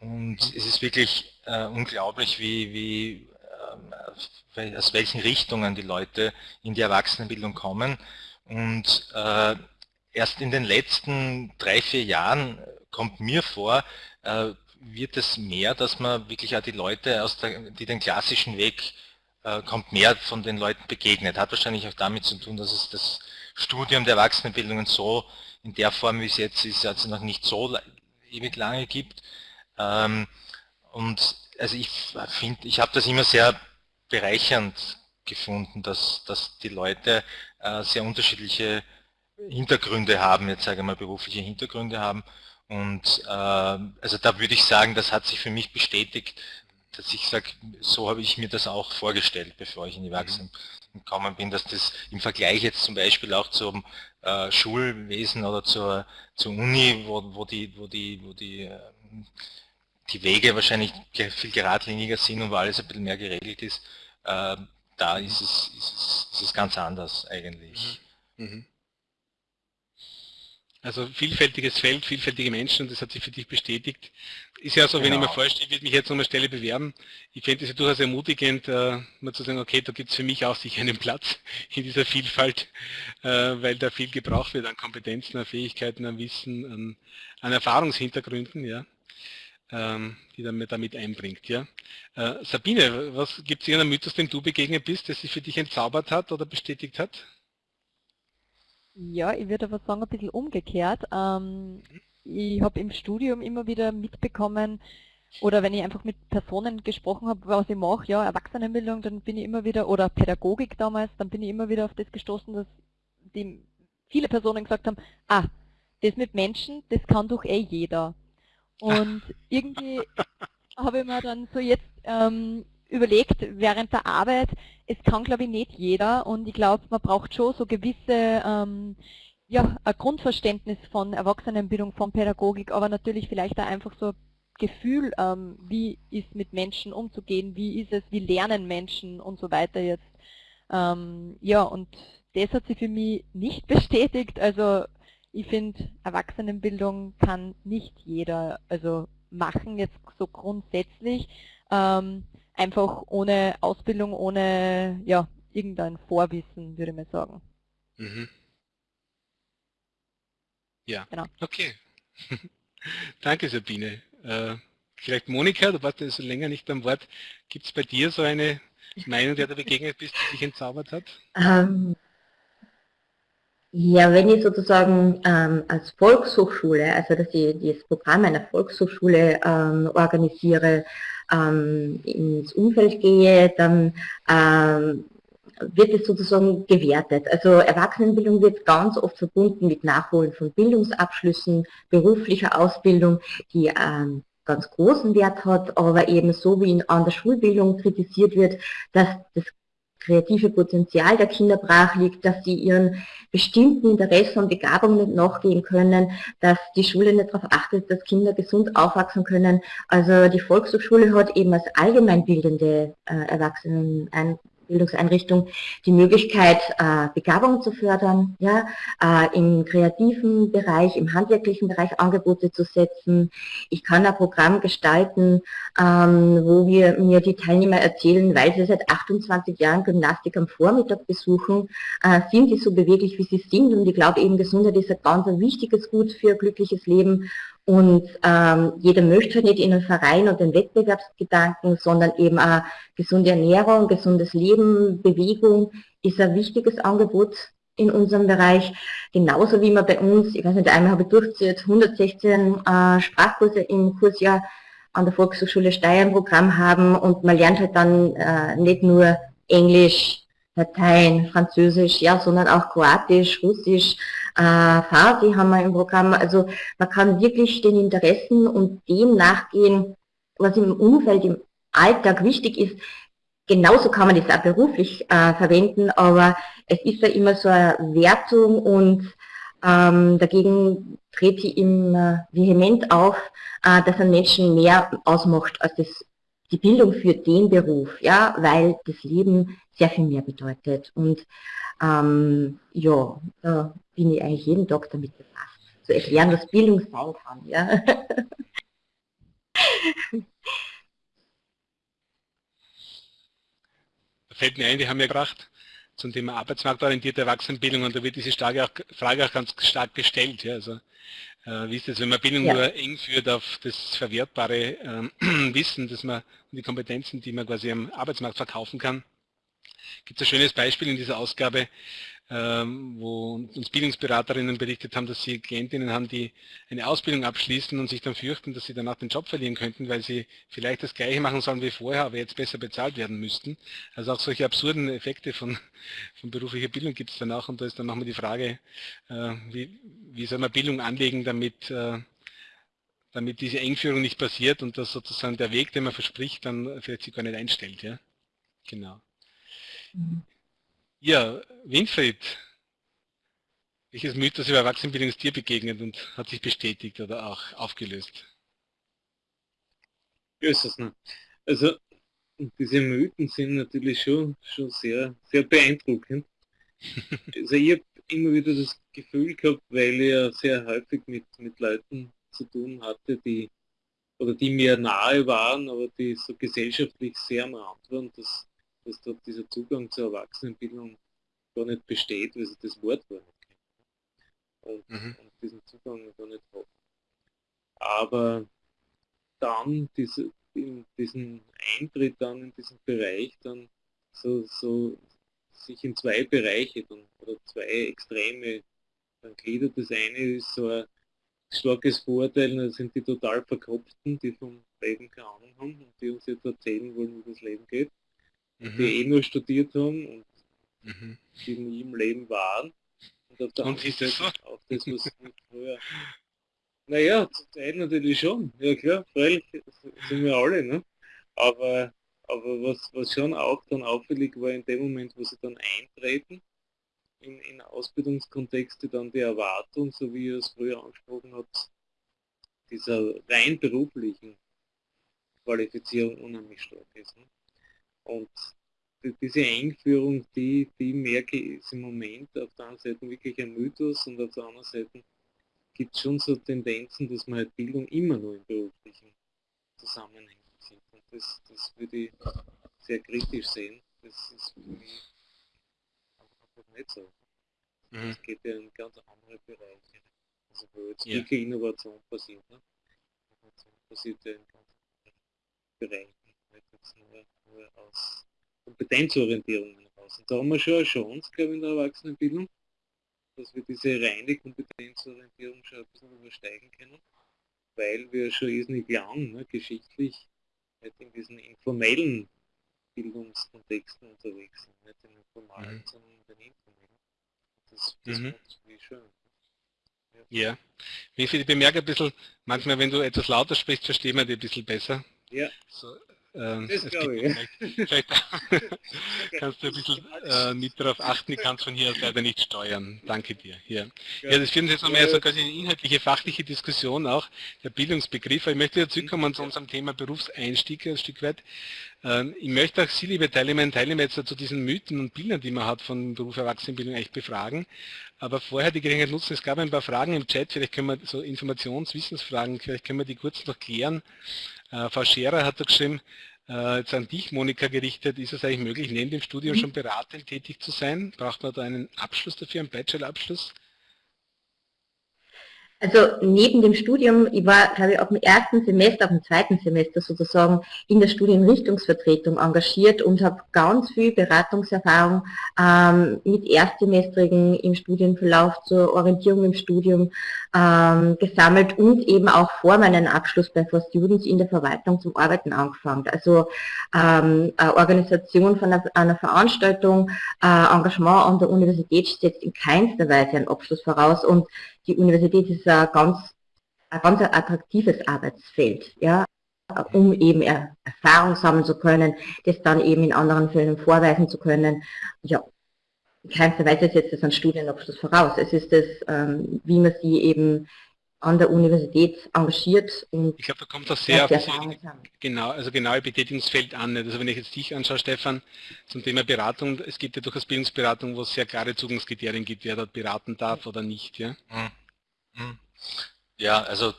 Speaker 2: Und es ist wirklich äh, unglaublich, wie, wie äh, aus welchen Richtungen die Leute in die Erwachsenenbildung kommen. Und äh, erst in den letzten drei, vier Jahren kommt mir vor, äh, wird es mehr, dass man wirklich auch die Leute, aus der, die den klassischen Weg äh, kommt mehr von den Leuten begegnet. Hat wahrscheinlich auch damit zu tun, dass es das Studium der Erwachsenenbildungen so in der Form, wie es jetzt ist, also noch nicht so ewig lange gibt. Ähm, und also ich finde, ich habe das immer sehr bereichernd gefunden, dass, dass die Leute äh, sehr unterschiedliche Hintergründe haben, jetzt sage ich mal berufliche Hintergründe haben. Und äh, also da würde ich sagen, das hat sich für mich bestätigt, dass ich sage, so habe ich mir das auch vorgestellt, bevor ich in die mhm. gekommen bin, dass das im Vergleich jetzt zum Beispiel auch zum äh, Schulwesen oder zur, zur Uni, wo, wo die, wo die, wo die, äh, die Wege wahrscheinlich viel geradliniger sind und wo alles ein bisschen mehr geregelt ist, äh, da ist es, ist, es, ist es ganz anders eigentlich. Mhm. Mhm.
Speaker 1: Also vielfältiges Feld, vielfältige Menschen und das hat sich für dich bestätigt. Ist ja so, genau. wenn ich mir genau. vorstelle, ich würde mich jetzt an der Stelle bewerben, ich fände es ja durchaus ermutigend, äh, mal zu sagen, okay, da gibt es für mich auch sicher einen Platz in dieser Vielfalt, äh, weil da viel gebraucht wird an Kompetenzen, an Fähigkeiten, an Wissen, an, an Erfahrungshintergründen, ja, ähm, die dann damit einbringt. Ja. Äh, Sabine, was gibt es irgendeinen Mythos, dem du begegnet bist, der sich für dich entzaubert hat oder bestätigt hat?
Speaker 6: Ja, ich würde aber sagen, ein bisschen umgekehrt. Ähm, ich habe im Studium immer wieder mitbekommen, oder wenn ich einfach mit Personen gesprochen habe, was ich mache, ja, Erwachsenenbildung, dann bin ich immer wieder, oder Pädagogik damals, dann bin ich immer wieder auf das gestoßen, dass die viele Personen gesagt haben, ah, das mit Menschen, das kann doch eh jeder. Und irgendwie habe ich mir dann so jetzt ähm, überlegt während der Arbeit, es kann glaube ich nicht jeder und ich glaube, man braucht schon so gewisse ähm, ja, ein Grundverständnis von Erwachsenenbildung, von Pädagogik, aber natürlich vielleicht auch einfach so ein Gefühl, ähm, wie ist mit Menschen umzugehen, wie ist es, wie lernen Menschen und so weiter jetzt. Ähm, ja, und das hat sich für mich nicht bestätigt. Also ich finde, Erwachsenenbildung kann nicht jeder also machen, jetzt so grundsätzlich. Ähm, einfach ohne Ausbildung, ohne ja, irgendein Vorwissen, würde mal sagen. Mhm.
Speaker 1: Ja, genau. okay. Danke Sabine. Äh, vielleicht Monika, du warst ja so länger nicht am Wort. Gibt es bei dir so eine Meinung, der du begegnet bist, die dich entzaubert hat? Ähm,
Speaker 3: ja, wenn ich sozusagen ähm, als Volkshochschule, also dass ich das Programm einer Volkshochschule ähm, organisiere, ähm, ins Umfeld gehe, dann ähm, wird es sozusagen gewertet. Also Erwachsenenbildung wird ganz oft verbunden mit Nachholen von Bildungsabschlüssen, beruflicher Ausbildung, die ähm, ganz großen Wert hat, aber eben so wie in, an der Schulbildung kritisiert wird, dass das kreative Potenzial der Kinder brach liegt, dass sie ihren bestimmten Interessen und Begabungen nicht nachgehen können, dass die Schule nicht darauf achtet, dass Kinder gesund aufwachsen können. Also die Volkshochschule hat eben als allgemeinbildende äh, Erwachsenen ein Bildungseinrichtung die Möglichkeit, äh, Begabung zu fördern, ja, äh, im kreativen Bereich, im handwerklichen Bereich Angebote zu setzen. Ich kann ein Programm gestalten, ähm, wo wir mir die Teilnehmer erzählen, weil sie seit 28 Jahren Gymnastik am Vormittag besuchen, äh, sind sie so beweglich, wie sie sind. Und ich glaube eben, Gesundheit ist ein ganz wichtiges Gut für ein glückliches Leben. Und ähm, jeder möchte nicht in einen Verein und den Wettbewerbsgedanken, sondern eben auch gesunde Ernährung, gesundes Leben, Bewegung ist ein wichtiges Angebot in unserem Bereich. Genauso wie man bei uns, ich weiß nicht, einmal habe ich durchgezählt, 116 äh, Sprachkurse im Kursjahr an der Volkshochschule Steyr im Programm haben und man lernt halt dann äh, nicht nur Englisch, Latein, Französisch, ja, sondern auch Kroatisch, Russisch, äh, Farsi haben wir im Programm. Also man kann wirklich den Interessen und dem nachgehen, was im Umfeld, im Alltag wichtig ist. Genauso kann man das auch beruflich äh, verwenden, aber es ist ja immer so eine Wertung und ähm, dagegen tritt sie immer vehement auf, äh, dass ein Menschen mehr ausmacht als das, die Bildung für den Beruf, ja, weil das Leben sehr viel mehr bedeutet. Und ähm, ja, da bin ich eigentlich jeden Tag damit befasst, zu erklären, was Bildung sein kann. Ja.
Speaker 1: fällt mir ein, wir haben ja gebracht zum Thema arbeitsmarktorientierte Erwachsenenbildung und da wird diese Frage auch, Frage auch ganz stark gestellt. Ja, also, äh, wie ist das, wenn man Bildung ja. nur eng führt auf das verwertbare äh, Wissen, dass man und die Kompetenzen, die man quasi am Arbeitsmarkt verkaufen kann, gibt es ein schönes Beispiel in dieser Ausgabe, ähm, wo uns Bildungsberaterinnen berichtet haben, dass sie Klientinnen haben, die eine Ausbildung abschließen und sich dann fürchten, dass sie danach den Job verlieren könnten, weil sie vielleicht das Gleiche machen sollen wie vorher, aber jetzt besser bezahlt werden müssten. Also auch solche absurden Effekte von, von beruflicher Bildung gibt es dann auch und da ist dann nochmal die Frage, äh, wie, wie soll man Bildung anlegen, damit äh, damit diese Engführung nicht passiert und dass sozusagen der Weg, den man verspricht, dann vielleicht sich gar nicht einstellt. Ja? Genau. Mhm. Ja, Winfried, welches Mythos über Erwachsenenbildung ist dir begegnet und hat sich bestätigt oder auch aufgelöst?
Speaker 5: Also diese Mythen sind natürlich schon, schon sehr, sehr beeindruckend. also ich habe immer wieder das Gefühl gehabt, weil ich ja sehr häufig mit, mit Leuten zu tun hatte, die oder die mir nahe waren, aber die so gesellschaftlich sehr am Rand waren, dass dass dort dieser Zugang zur Erwachsenenbildung gar nicht besteht, weil sie das Wort gar nicht kennen. Und, mhm. und diesen Zugang gar nicht haben. Aber dann diese, in diesen Eintritt dann in diesen Bereich dann so, so sich in zwei Bereiche dann, oder zwei Extreme dann gliedert. Das eine ist so ein, starkes Vorurteil, das sind die total Verkopften, die vom Leben keine Ahnung haben und die uns jetzt erzählen wollen, wie das Leben geht. Mhm. Die eh nur studiert haben und mhm. die nie im Leben waren.
Speaker 1: Und auf der und anderen Seite
Speaker 5: auch das, was früher... Naja, zu Teil natürlich schon. Ja klar, freilich sind wir alle, ne? Aber, aber was, was schon auch dann auffällig war in dem Moment, wo sie dann eintreten, in, in Ausbildungskontexte dann die Erwartung, so wie ihr es früher angesprochen habt, dieser rein beruflichen Qualifizierung unheimlich stark ist. Ne? Und die, diese Einführung, die, die merke ich ist im Moment auf der einen Seite wirklich ein Mythos und auf der anderen Seite gibt es schon so Tendenzen, dass man halt Bildung immer nur in beruflichen Zusammenhängen sieht. Und das, das würde ich sehr kritisch sehen. Das ist für mich einfach nicht so. Mhm. Es geht ja in ganz andere Bereiche. Also wo jetzt ja. wirklich Innovation passiert. Ne? Innovation passiert ja in ganz anderen Bereichen, nur, aus Kompetenzorientierung heraus. Und da haben wir schon eine Chance, glaube ich, in der Erwachsenenbildung, dass wir diese reine Kompetenzorientierung schon ein bisschen übersteigen können, weil wir schon irrsinnig lang, ne, geschichtlich, nicht in diesen informellen Bildungskontexten unterwegs sind, nicht in den formalen, mhm. sondern in den informellen. Das, das mhm.
Speaker 1: wie schön. Ja. ja. Ich bemerke ein bisschen, manchmal wenn du etwas lauter sprichst, verstehen wir dich ein bisschen besser.
Speaker 5: Ja.
Speaker 1: So, ähm, das glaube ich. Vielleicht, vielleicht kannst du ein bisschen äh, mit darauf achten, ich kann es von hier aus leider nicht steuern. Danke dir. Hier. Ja, das führen jetzt nochmal so quasi eine inhaltliche, fachliche Diskussion auch, der Bildungsbegriff. Ich möchte jetzt zurückkommen zu unserem Thema Berufseinstieg ein Stück weit. Ähm, ich möchte auch Sie, liebe Teilnehmer Teilnehmer, jetzt zu diesen Mythen und Bildern, die man hat von Beruf Erwachsenenbildung, echt befragen. Aber vorher die Gelegenheit nutzen, es gab ein paar Fragen im Chat, vielleicht können wir so Informations-, Wissensfragen, vielleicht können wir die kurz noch klären. Äh, Frau Scherer hat da geschrieben, äh, jetzt an dich, Monika, gerichtet, ist es eigentlich möglich, neben dem Studium mhm. schon beratend tätig zu sein? Braucht man da einen Abschluss dafür, einen Bachelorabschluss?
Speaker 3: Also neben dem Studium, ich war, glaube ich, auch im ersten Semester, auch im zweiten Semester sozusagen in der Studienrichtungsvertretung engagiert und habe ganz viel Beratungserfahrung ähm, mit Erstsemestrigen im Studienverlauf zur Orientierung im Studium ähm, gesammelt und eben auch vor meinem Abschluss bei For Students in der Verwaltung zum Arbeiten angefangen. Also ähm, Organisation von einer, einer Veranstaltung, äh, Engagement an der Universität setzt in keinster Weise einen Abschluss voraus und die Universität ist ein ganz, ein ganz attraktives Arbeitsfeld, ja, um eben Erfahrung sammeln zu können, das dann eben in anderen Fällen vorweisen zu können. Ja, in keinster Weise setzt das einen Studienabschluss voraus. Es ist das, ähm, wie man sie eben an der Universität engagiert.
Speaker 1: Und ich glaube, da kommt das sehr auf das genau, also genaue Betätigungsfeld an. Also wenn ich jetzt dich anschaue, Stefan, zum Thema Beratung, es gibt ja durchaus Bildungsberatung, wo es sehr klare Zugangskriterien gibt, wer dort beraten darf oder nicht. Ja, hm.
Speaker 2: Hm. ja also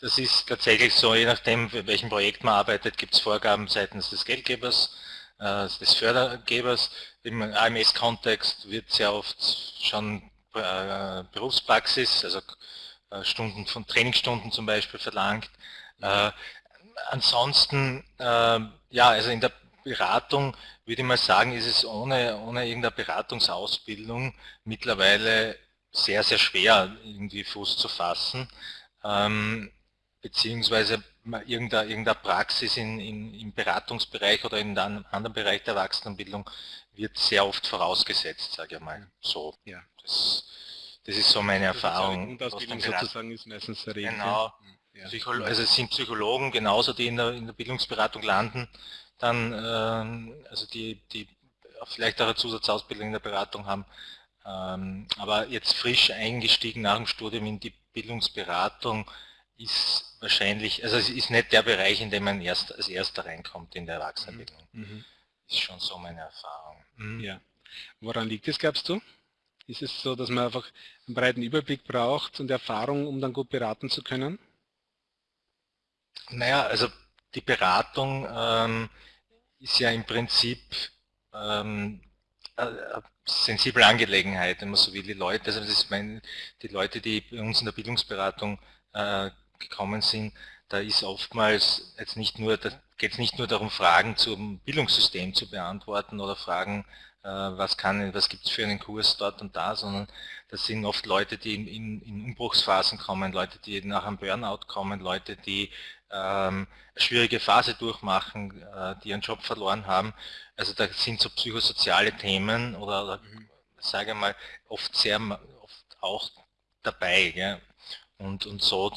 Speaker 2: das ist tatsächlich so, je nachdem, für welchem Projekt man arbeitet, gibt es Vorgaben seitens des Geldgebers, des Fördergebers. Im AMS-Kontext wird sehr oft schon äh, Berufspraxis, also äh, Stunden von Trainingsstunden zum Beispiel verlangt. Äh, ansonsten, äh, ja, also in der Beratung würde ich mal sagen, ist es ohne, ohne irgendeine Beratungsausbildung mittlerweile sehr, sehr schwer, irgendwie Fuß zu fassen, ähm, beziehungsweise irgendeine, irgendeine Praxis in, in, im Beratungsbereich oder in einem anderen Bereich der Erwachsenenbildung wird sehr oft vorausgesetzt, sage ich mal. So, ja. Das, das ist so meine Erfahrung.
Speaker 1: Grundausbildung sozusagen ist
Speaker 2: meistens der Regel. Genau. Ja. also es sind Psychologen genauso, die in der, in der Bildungsberatung landen, dann ähm, also die, die vielleicht auch eine Zusatzausbildung in der Beratung haben, ähm, aber jetzt frisch eingestiegen nach dem Studium in die Bildungsberatung ist wahrscheinlich, also es ist nicht der Bereich, in dem man erst als erster reinkommt in der Erwachsenenbildung. Mhm. mhm. Ist schon so meine Erfahrung.
Speaker 1: Mhm. Ja. Woran liegt es, glaubst du? Ist es so, dass man einfach einen breiten Überblick braucht und Erfahrung, um dann gut beraten zu können?
Speaker 2: Naja, also die Beratung ähm, ist ja im Prinzip ähm, eine sensible Angelegenheit, wenn man so will. Die Leute, also das ist mein, die Leute, die bei uns in der Bildungsberatung äh, gekommen sind, da ist oftmals jetzt nicht nur, da geht es nicht nur darum, Fragen zum Bildungssystem zu beantworten oder Fragen was kann, was gibt es für einen Kurs dort und da, sondern das sind oft Leute, die in, in, in Umbruchsphasen kommen, Leute, die nach einem Burnout kommen, Leute, die ähm, eine schwierige Phase durchmachen, äh, die ihren Job verloren haben. Also da sind so psychosoziale Themen oder, oder mhm. sage mal, oft sehr oft auch dabei. Ja? Und, und so,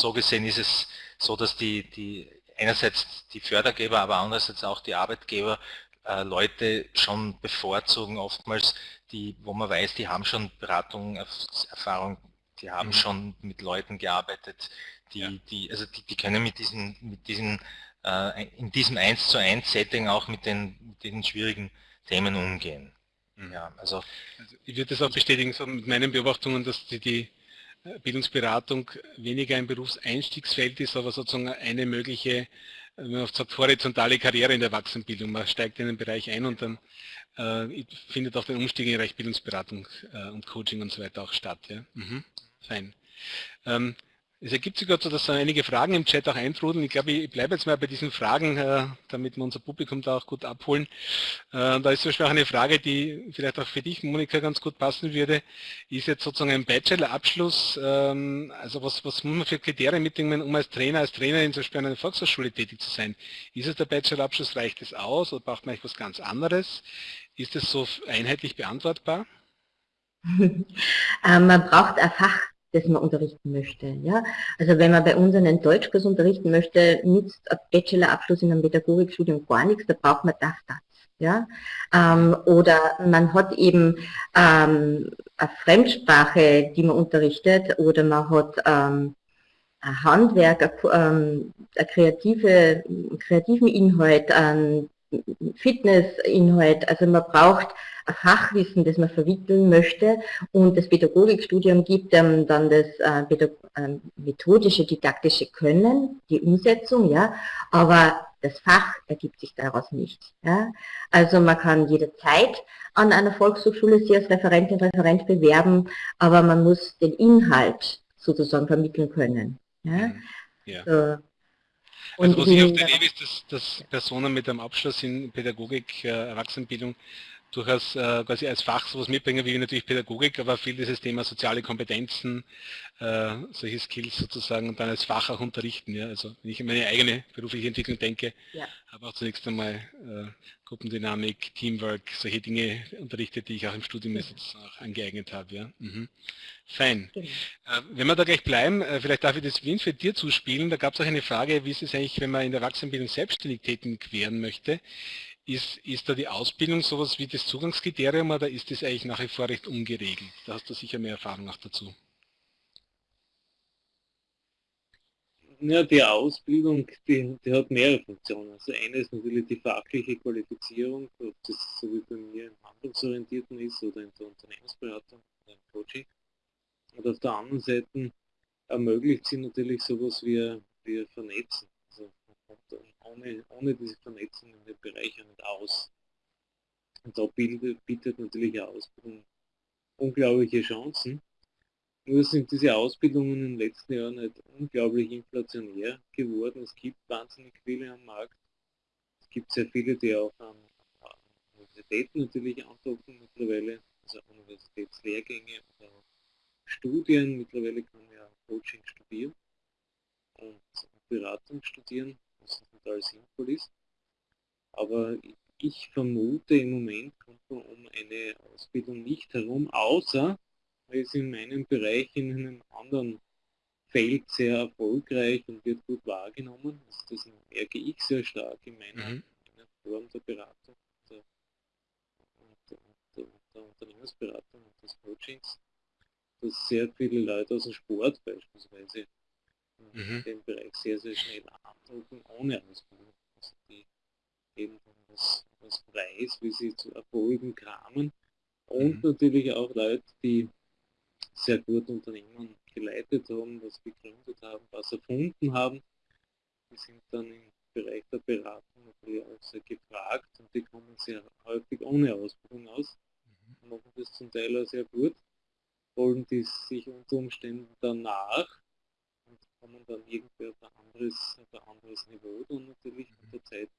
Speaker 2: so gesehen ist es so, dass die, die einerseits die Fördergeber, aber andererseits auch die Arbeitgeber äh, Leute schon bevorzugen, oftmals, die, wo man weiß, die haben schon Beratung, Erfahrung, die haben mhm. schon mit Leuten gearbeitet, die, ja. die, also die, die können mit diesen, mit diesen äh, in diesem 1 zu 1 Setting auch mit den, mit den schwierigen Themen umgehen. Mhm. Ja, also,
Speaker 1: also ich würde das auch bestätigen so mit meinen Beobachtungen, dass die, die Bildungsberatung weniger ein Berufseinstiegsfeld ist, aber sozusagen eine mögliche, wenn man sagt, horizontale Karriere in der Erwachsenenbildung. Man steigt in den Bereich ein und dann äh, findet auch der Umstieg in Bereich Bildungsberatung äh, und Coaching und so weiter auch statt. Ja? Mhm. Fein. Ähm, es ergibt sich gerade so, dass einige Fragen im Chat auch eintrudeln. Ich glaube, ich bleibe jetzt mal bei diesen Fragen, äh, damit wir unser Publikum da auch gut abholen. Äh, da ist zum Beispiel auch eine Frage, die vielleicht auch für dich, Monika, ganz gut passen würde. Ist jetzt sozusagen ein Bachelor-Abschluss, ähm, also was, was muss man für Kriterien mitnehmen, um als Trainer, als Trainerin zum Beispiel an einer Volkshochschule tätig zu sein? Ist es der Bachelor-Abschluss, reicht es aus oder braucht man eigentlich was ganz anderes? Ist es so einheitlich beantwortbar?
Speaker 3: Ähm, man braucht ein Fach das man unterrichten möchte. Ja? Also wenn man bei uns einen Deutschkurs unterrichten möchte, nützt ein Bachelorabschluss in einem Pädagogikstudium gar nichts, da braucht man das, das. Ja? Ähm, oder man hat eben ähm, eine Fremdsprache, die man unterrichtet, oder man hat ähm, ein Handwerk, ein, ähm, ein kreative, kreativen Inhalt, ein Fitnessinhalt. Also man braucht ein Fachwissen, das man vermitteln möchte und das Pädagogikstudium gibt ähm, dann das äh, äh, methodische, didaktische Können, die Umsetzung, ja, aber das Fach ergibt sich daraus nicht. Ja. Also man kann jederzeit an einer Volkshochschule sich als Referentin, Referent bewerben, aber man muss den Inhalt sozusagen vermitteln können. Ja. Mhm. ja.
Speaker 1: So. Also was ich oft erlebe, ist, dass, dass Personen mit einem Abschluss in Pädagogik, äh, Erwachsenenbildung durchaus äh, quasi als Fach sowas mitbringen, wie natürlich Pädagogik, aber viel dieses Thema soziale Kompetenzen, äh, solche Skills sozusagen und dann als Fach auch unterrichten. Ja? Also wenn ich an meine eigene berufliche Entwicklung denke, ja. habe auch zunächst einmal äh, Gruppendynamik, Teamwork, solche Dinge unterrichtet, die ich auch im Studium mhm. auch angeeignet habe. Ja? Mhm. Fein. Genau. Äh, wenn wir da gleich bleiben, äh, vielleicht darf ich das Wien für dir zuspielen. Da gab es auch eine Frage, wie ist es eigentlich, wenn man in der Erwachsenenbildung selbstständig tätig werden möchte? Ist, ist da die Ausbildung sowas wie das Zugangskriterium oder ist das eigentlich nach wie vor recht ungeregelt? Da hast du sicher mehr Erfahrung auch dazu.
Speaker 5: Ja, die Ausbildung, die, die hat mehrere Funktionen. Also eine ist natürlich die fachliche Qualifizierung, ob das so wie bei mir im Handlungsorientierten ist oder in der Unternehmensberatung oder im Coaching. Und auf der anderen Seite ermöglicht sie natürlich sowas wie, wie Vernetzen ohne, ohne diese Vernetzung in den Bereichen nicht aus. Und da bietet, bietet natürlich eine Ausbildung unglaubliche Chancen. Nur sind diese Ausbildungen in den letzten Jahren nicht unglaublich inflationär geworden. Es gibt wahnsinnig viele am Markt. Es gibt sehr viele, die auch an, Universitäten natürlich andocken mittlerweile, also Universitätslehrgänge oder Studien. Mittlerweile kann man ja Coaching studieren und Beratung studieren total sinnvoll ist. Aber ich vermute im Moment kommt man um eine Ausbildung nicht herum, außer man ist in meinem Bereich in einem anderen Feld sehr erfolgreich und wird gut wahrgenommen. Also das merke ich sehr stark in meiner, mhm. meiner Form der Beratung der, der, der, der Unternehmensberatung und des Coachings, dass sehr viele Leute aus dem Sport beispielsweise mhm. den Bereich sehr, sehr schnell andrucken, ohne Ausbildung. Also die eben was, was weiß, wie sie zu Erfolgen kramen. Und mhm. natürlich auch Leute, die sehr gut Unternehmen geleitet haben, was gegründet haben, was erfunden haben. Die sind dann im Bereich der Beratung natürlich auch sehr gefragt und die kommen sehr häufig ohne Ausbildung aus, mhm. machen das zum Teil auch sehr gut, wollen die sich unter Umständen danach kommen dann irgendwie auf ein anderes, auf ein anderes Niveau dann natürlich mit der Zeit.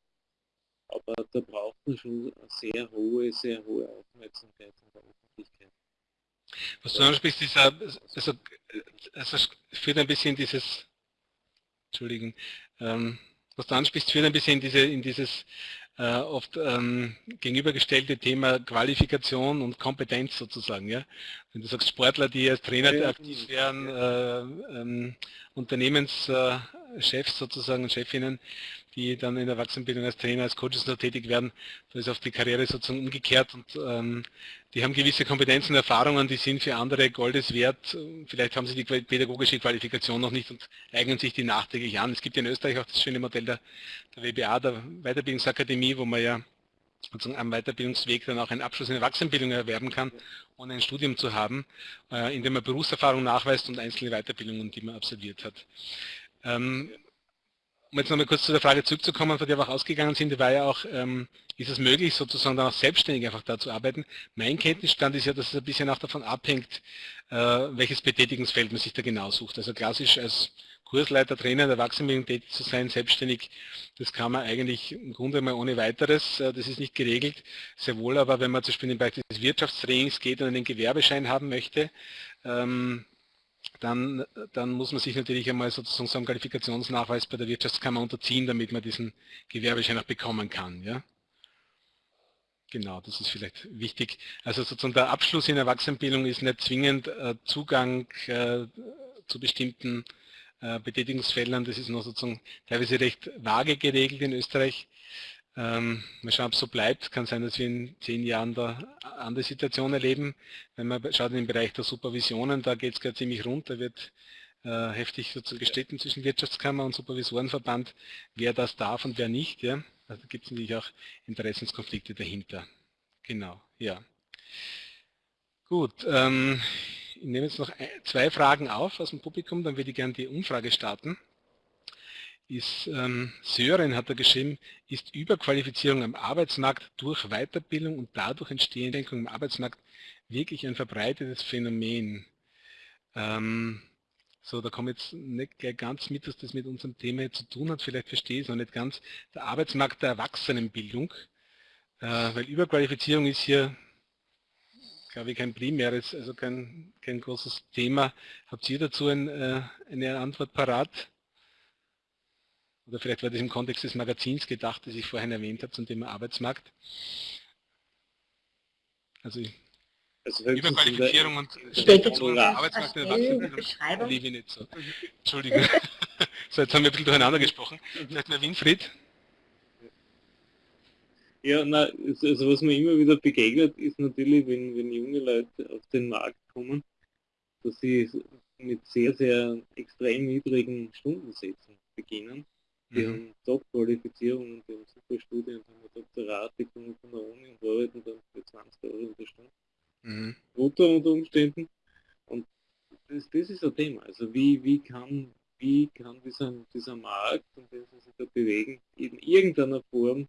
Speaker 5: aber da braucht man schon eine sehr hohe, sehr hohe Aufmerksamkeit von der Öffentlichkeit.
Speaker 1: Was du ansprichst, dieser, also, also führt ein bisschen dieses, Entschuldigen, ähm, was du ansprichst, führt ein bisschen in, diese, in dieses äh, oft ähm, gegenübergestellte Thema Qualifikation und Kompetenz sozusagen. Ja? Wenn du sagst Sportler, die als Trainer aktiv werden, äh, ähm, Unternehmenschefs sozusagen Chefinnen, die dann in der Erwachsenenbildung als Trainer, als Coaches noch tätig werden, da ist auf die Karriere sozusagen umgekehrt und ähm, die haben gewisse Kompetenzen und Erfahrungen, die sind für andere Goldes wert. Vielleicht haben sie die pädagogische Qualifikation noch nicht und eignen sich die nachträglich an. Es gibt in Österreich auch das schöne Modell der, der WBA, der Weiterbildungsakademie, wo man ja sozusagen am Weiterbildungsweg dann auch einen Abschluss in Erwachsenenbildung erwerben kann, ohne ein Studium zu haben, äh, indem man Berufserfahrung nachweist und einzelne Weiterbildungen, die man absolviert hat. Ähm, um jetzt nochmal kurz zu der Frage zurückzukommen, von der wir auch ausgegangen sind, die war ja auch, ähm, ist es möglich, sozusagen dann auch selbstständig einfach da zu arbeiten? Mein Kenntnisstand ist ja, dass es ein bisschen auch davon abhängt, äh, welches Betätigungsfeld man sich da genau sucht. Also klassisch als Kursleiter, Trainer in der Erwachsenenbildung tätig zu sein, selbstständig, das kann man eigentlich im Grunde mal ohne weiteres, äh, das ist nicht geregelt. Sehr wohl aber, wenn man zum Beispiel in den Bereich des Wirtschaftstrainings geht und einen Gewerbeschein haben möchte, ähm, dann, dann muss man sich natürlich einmal sozusagen so einen Qualifikationsnachweis bei der Wirtschaftskammer unterziehen, damit man diesen Gewerbeschein auch bekommen kann. Ja? Genau, das ist vielleicht wichtig. Also sozusagen der Abschluss in Erwachsenenbildung ist nicht zwingend äh, Zugang äh, zu bestimmten äh, Betätigungsfeldern. Das ist noch sozusagen teilweise recht vage geregelt in Österreich. Ähm, mal schauen, ob es so bleibt. Kann sein, dass wir in zehn Jahren da andere Situation erleben. Wenn man schaut den Bereich der Supervisionen, da geht es gerade ziemlich rund. Da wird äh, heftig sozusagen gestritten zwischen Wirtschaftskammer und Supervisorenverband, wer das darf und wer nicht. Ja? Also da gibt es natürlich auch Interessenskonflikte dahinter. Genau, ja. Gut, ähm, ich nehme jetzt noch zwei Fragen auf aus dem Publikum, dann würde ich gerne die Umfrage starten ist, ähm, Sören hat er geschrieben, ist Überqualifizierung am Arbeitsmarkt durch Weiterbildung und dadurch entstehende Denkung im Arbeitsmarkt wirklich ein verbreitetes Phänomen. Ähm, so, da komme jetzt nicht gleich ganz mit, dass das mit unserem Thema zu tun hat, vielleicht verstehe ich es noch nicht ganz. Der Arbeitsmarkt der Erwachsenenbildung, äh, weil Überqualifizierung ist hier, glaube ich, kein primäres, also kein, kein großes Thema. Habt ihr dazu ein, äh, eine Antwort parat? Oder vielleicht war das im Kontext des Magazins gedacht, das ich vorhin erwähnt habe zum Thema Arbeitsmarkt. Also, also Überqualifizierung und
Speaker 3: Stellung Arbeitsmarkt der liebe ich nicht so.
Speaker 1: Entschuldigung. so, jetzt haben wir ein bisschen durcheinander gesprochen. Vielleicht mal Winfried.
Speaker 5: Ja, na, also was mir immer wieder begegnet, ist natürlich, wenn, wenn junge Leute auf den Markt kommen, dass sie mit sehr, sehr extrem niedrigen Stundensätzen beginnen die mhm. haben Top-Qualifizierung und die haben super Studien haben ein Doktorat, die kommen von der Uni und arbeiten dann für 20 Euro in der Stunde. Mhm. Brutto unter Umständen. Und das, das ist ein Thema. Also wie, wie kann, wie kann dieser, dieser Markt, in dem sie sich da bewegen, in irgendeiner Form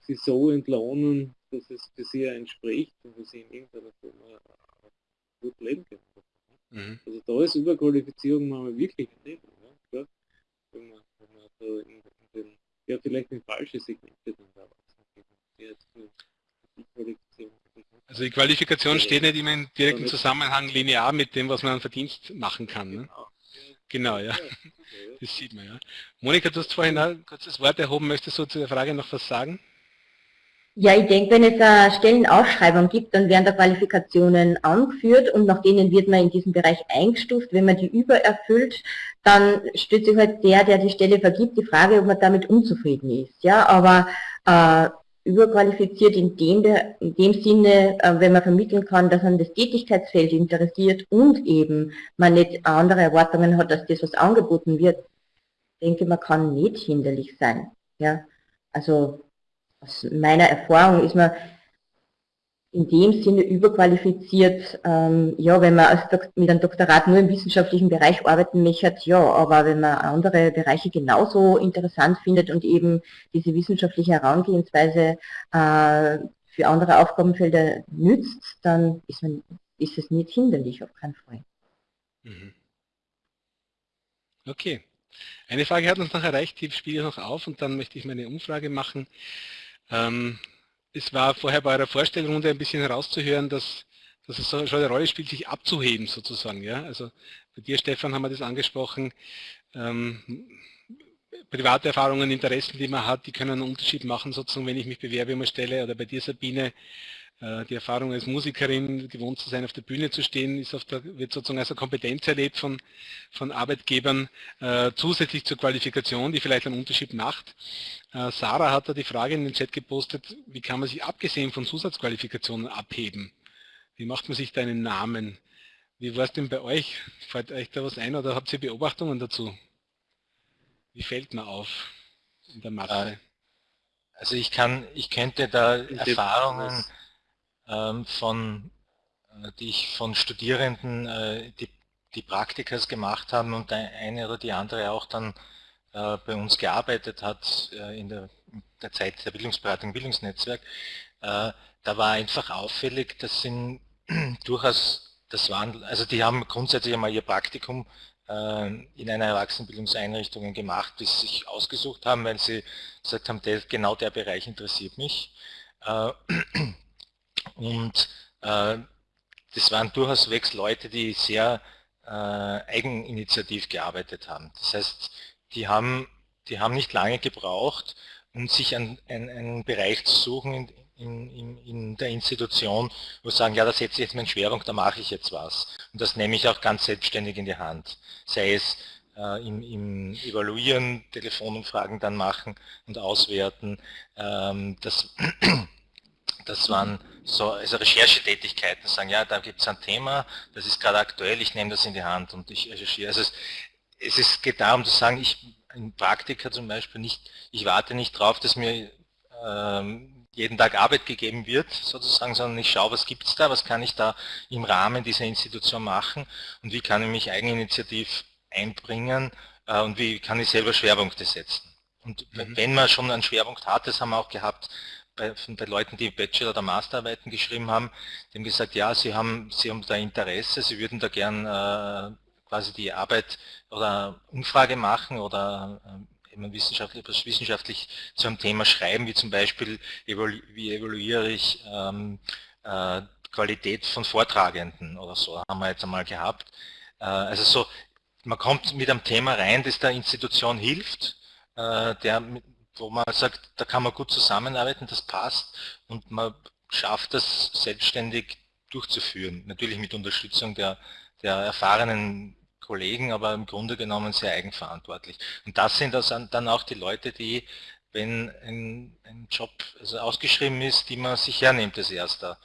Speaker 5: sie so entlohnen, dass es für sie entspricht und dass sie in irgendeiner Form gut leben können. Mhm. Also da ist Überqualifizierung mal wirklich ein Thema. Ja? Wenn man so in, in den, vielleicht in falsche Segmente dann da
Speaker 1: also die Qualifikation steht nicht immer in direkten Zusammenhang linear mit dem, was man an Verdienst machen kann. Ne? Genau, ja. Das sieht man ja. Monika, du hast vorhin ein kurzes Wort erhoben. Möchtest du zu der Frage noch was sagen?
Speaker 3: Ja, ich denke, wenn es eine Stellenausschreibung gibt, dann werden da Qualifikationen angeführt und nach denen wird man in diesem Bereich eingestuft. Wenn man die übererfüllt, dann stellt sich halt der, der die Stelle vergibt, die Frage, ob man damit unzufrieden ist. Ja, aber äh, überqualifiziert in dem, in dem Sinne, äh, wenn man vermitteln kann, dass man das Tätigkeitsfeld interessiert und eben man nicht andere Erwartungen hat, dass das, was angeboten wird, denke, man kann nicht hinderlich sein. Ja, also aus meiner Erfahrung ist man in dem Sinne überqualifiziert, ähm, ja, wenn man mit einem Doktorat nur im wissenschaftlichen Bereich arbeiten möchte, ja, aber wenn man andere Bereiche genauso interessant findet und eben diese wissenschaftliche Herangehensweise äh, für andere Aufgabenfelder nützt, dann ist, man, ist es nicht hinderlich, auf keinen Fall. Mhm.
Speaker 1: Okay. Eine Frage hat uns noch erreicht, die spiele ich noch auf und dann möchte ich meine Umfrage machen. Ähm, es war vorher bei eurer Vorstellrunde ein bisschen herauszuhören, dass, dass es schon eine Rolle spielt, sich abzuheben sozusagen. Ja? Also bei dir, Stefan, haben wir das angesprochen. Ähm, private Erfahrungen, Interessen, die man hat, die können einen Unterschied machen, sozusagen, wenn ich mich bewerbe um eine Stelle. Oder bei dir, Sabine, die Erfahrung als Musikerin, gewohnt zu sein, auf der Bühne zu stehen, ist auf der, wird sozusagen als eine Kompetenz erlebt von, von Arbeitgebern, äh, zusätzlich zur Qualifikation, die vielleicht einen Unterschied macht. Äh, Sarah hat da die Frage in den Chat gepostet, wie kann man sich abgesehen von Zusatzqualifikationen abheben? Wie macht man sich da einen Namen? Wie war es denn bei euch? Fällt euch da was ein oder habt ihr Beobachtungen dazu? Wie fällt man auf in der Masse? Äh,
Speaker 2: also ich kann, ich könnte da Erfahrungen von, äh, die ich von Studierenden, äh, die, die Praktikas gemacht haben und der eine oder die andere auch dann äh, bei uns gearbeitet hat in der, der Zeit der Bildungsberatung, Bildungsnetzwerk, da war einfach auffällig, dass sind durchaus, das waren, also die haben grundsätzlich einmal ihr Praktikum in einer Erwachsenenbildungseinrichtung gemacht, die sie sich ausgesucht haben, weil sie gesagt haben, der, genau der Bereich interessiert mich. Und äh, das waren durchaus wegs Leute, die sehr äh, eigeninitiativ gearbeitet haben. Das heißt, die haben, die haben nicht lange gebraucht, um sich einen, einen, einen Bereich zu suchen in, in, in, der Institution, wo sie sagen, ja, da setze ich jetzt meinen Schwerpunkt, da mache ich jetzt was. Und das nehme ich auch ganz selbstständig in die Hand. Sei es äh, im, im, Evaluieren, Telefonumfragen dann machen und auswerten. Ähm, das das waren so also Recherchetätigkeiten, sagen, ja, da gibt es ein Thema, das ist gerade aktuell, ich nehme das in die Hand und ich recherchiere. Also es, es ist, geht darum zu sagen, ich im Praktika zum Beispiel nicht, ich warte nicht drauf, dass mir ähm, jeden Tag Arbeit gegeben wird, sozusagen, sondern ich schaue, was gibt es da, was kann ich da im Rahmen dieser Institution machen und wie kann ich mich eigeninitiativ einbringen äh, und wie kann ich selber Schwerpunkte setzen. Und mhm. wenn man schon einen Schwerpunkt hat, das haben wir auch gehabt, bei, den Leuten, die Bachelor- oder Masterarbeiten geschrieben haben, die haben gesagt, ja, sie haben, sie haben da Interesse, sie würden da gern äh, quasi die Arbeit oder Umfrage machen oder äh, wissenschaftlich, wissenschaftlich zu einem Thema schreiben, wie zum Beispiel, wie evaluiere ich ähm, äh, Qualität von Vortragenden oder so, haben wir jetzt einmal gehabt. Äh, also so, man kommt mit einem Thema rein, das der Institution hilft, äh, der wo man sagt, da kann man gut zusammenarbeiten, das passt und man schafft das selbstständig durchzuführen. Natürlich mit Unterstützung der, der erfahrenen Kollegen, aber im Grunde genommen sehr eigenverantwortlich. Und das sind das dann auch die Leute, die, wenn ein, ein Job also ausgeschrieben ist, die man sich hernimmt als erster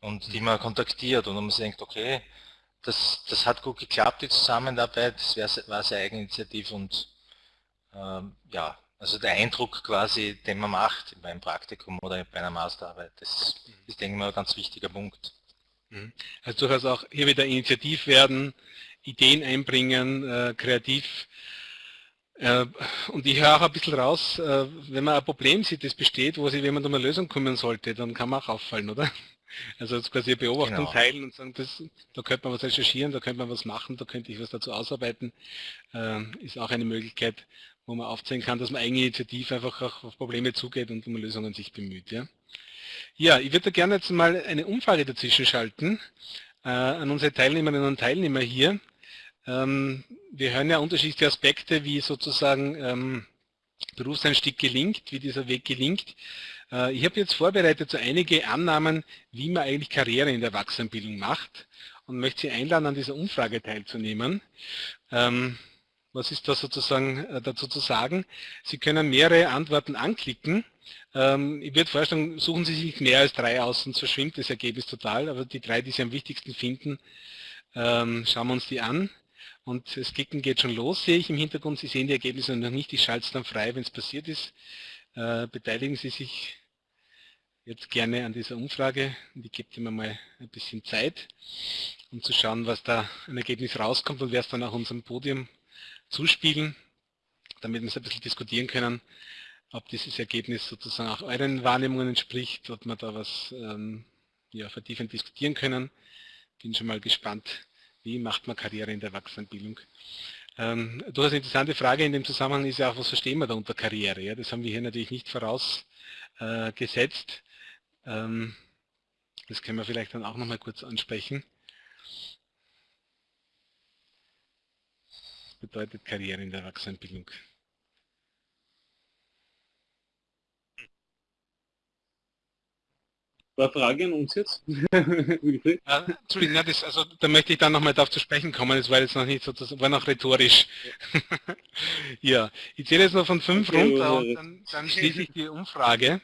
Speaker 2: und die man kontaktiert und man denkt, okay, das, das hat gut geklappt, die Zusammenarbeit, das war sehr eigeninitiativ und ähm, ja, also der Eindruck quasi, den man macht beim Praktikum oder bei einer Masterarbeit, das ist, denke ich mal, ein ganz wichtiger Punkt.
Speaker 1: Mhm. Also durchaus auch hier wieder initiativ werden, Ideen einbringen, äh, kreativ. Äh, und ich höre auch ein bisschen raus, äh, wenn man ein Problem sieht, das besteht, wo sich jemand um eine Lösung kümmern sollte, dann kann man auch auffallen, oder? Also jetzt quasi Beobachtung genau. teilen und sagen, das, da könnte man was recherchieren, da könnte man was machen, da könnte ich was dazu ausarbeiten, äh, ist auch eine Möglichkeit, wo man aufzeigen kann, dass man eigeninitiativ einfach auch auf Probleme zugeht und um Lösungen sich bemüht. Ja, ja ich würde gerne jetzt mal eine Umfrage dazwischen schalten äh, an unsere Teilnehmerinnen und Teilnehmer hier. Ähm, wir hören ja unterschiedliche Aspekte, wie sozusagen ähm, Berufseinstieg gelingt, wie dieser Weg gelingt. Äh, ich habe jetzt vorbereitet so einige Annahmen, wie man eigentlich Karriere in der Erwachsenenbildung macht und möchte Sie einladen, an dieser Umfrage teilzunehmen. Ähm, was ist da sozusagen äh, dazu zu sagen? Sie können mehrere Antworten anklicken. Ähm, ich würde vorschlagen, suchen Sie sich mehr als drei aus, sonst verschwimmt das Ergebnis total. Aber die drei, die Sie am wichtigsten finden, ähm, schauen wir uns die an. Und das Klicken geht schon los, sehe ich im Hintergrund. Sie sehen die Ergebnisse noch nicht. Ich schalte es dann frei, wenn es passiert ist. Äh, beteiligen Sie sich jetzt gerne an dieser Umfrage. Die gibt immer mal ein bisschen Zeit, um zu schauen, was da ein Ergebnis rauskommt und wer es dann auch unserem Podium zuspielen, damit wir es ein bisschen diskutieren können, ob dieses Ergebnis sozusagen auch euren Wahrnehmungen entspricht, ob wir da was ähm, ja, vertiefend diskutieren können. Bin schon mal gespannt, wie macht man Karriere in der Erwachsenenbildung. Ähm, durchaus interessante Frage in dem Zusammenhang ist ja auch, was verstehen wir da unter Karriere? Ja? Das haben wir hier natürlich nicht voraus äh. Ähm, das können wir vielleicht dann auch nochmal kurz ansprechen. Bedeutet Karriere in der Erwachsenenbildung.
Speaker 5: War Frage an uns jetzt?
Speaker 1: äh, Entschuldigung, na, das, also, da möchte ich dann nochmal darauf zu sprechen kommen, das war jetzt noch nicht sozusagen, war noch rhetorisch. ja, ich zähle jetzt noch von fünf okay, runter und dann, dann schließe ich die Umfrage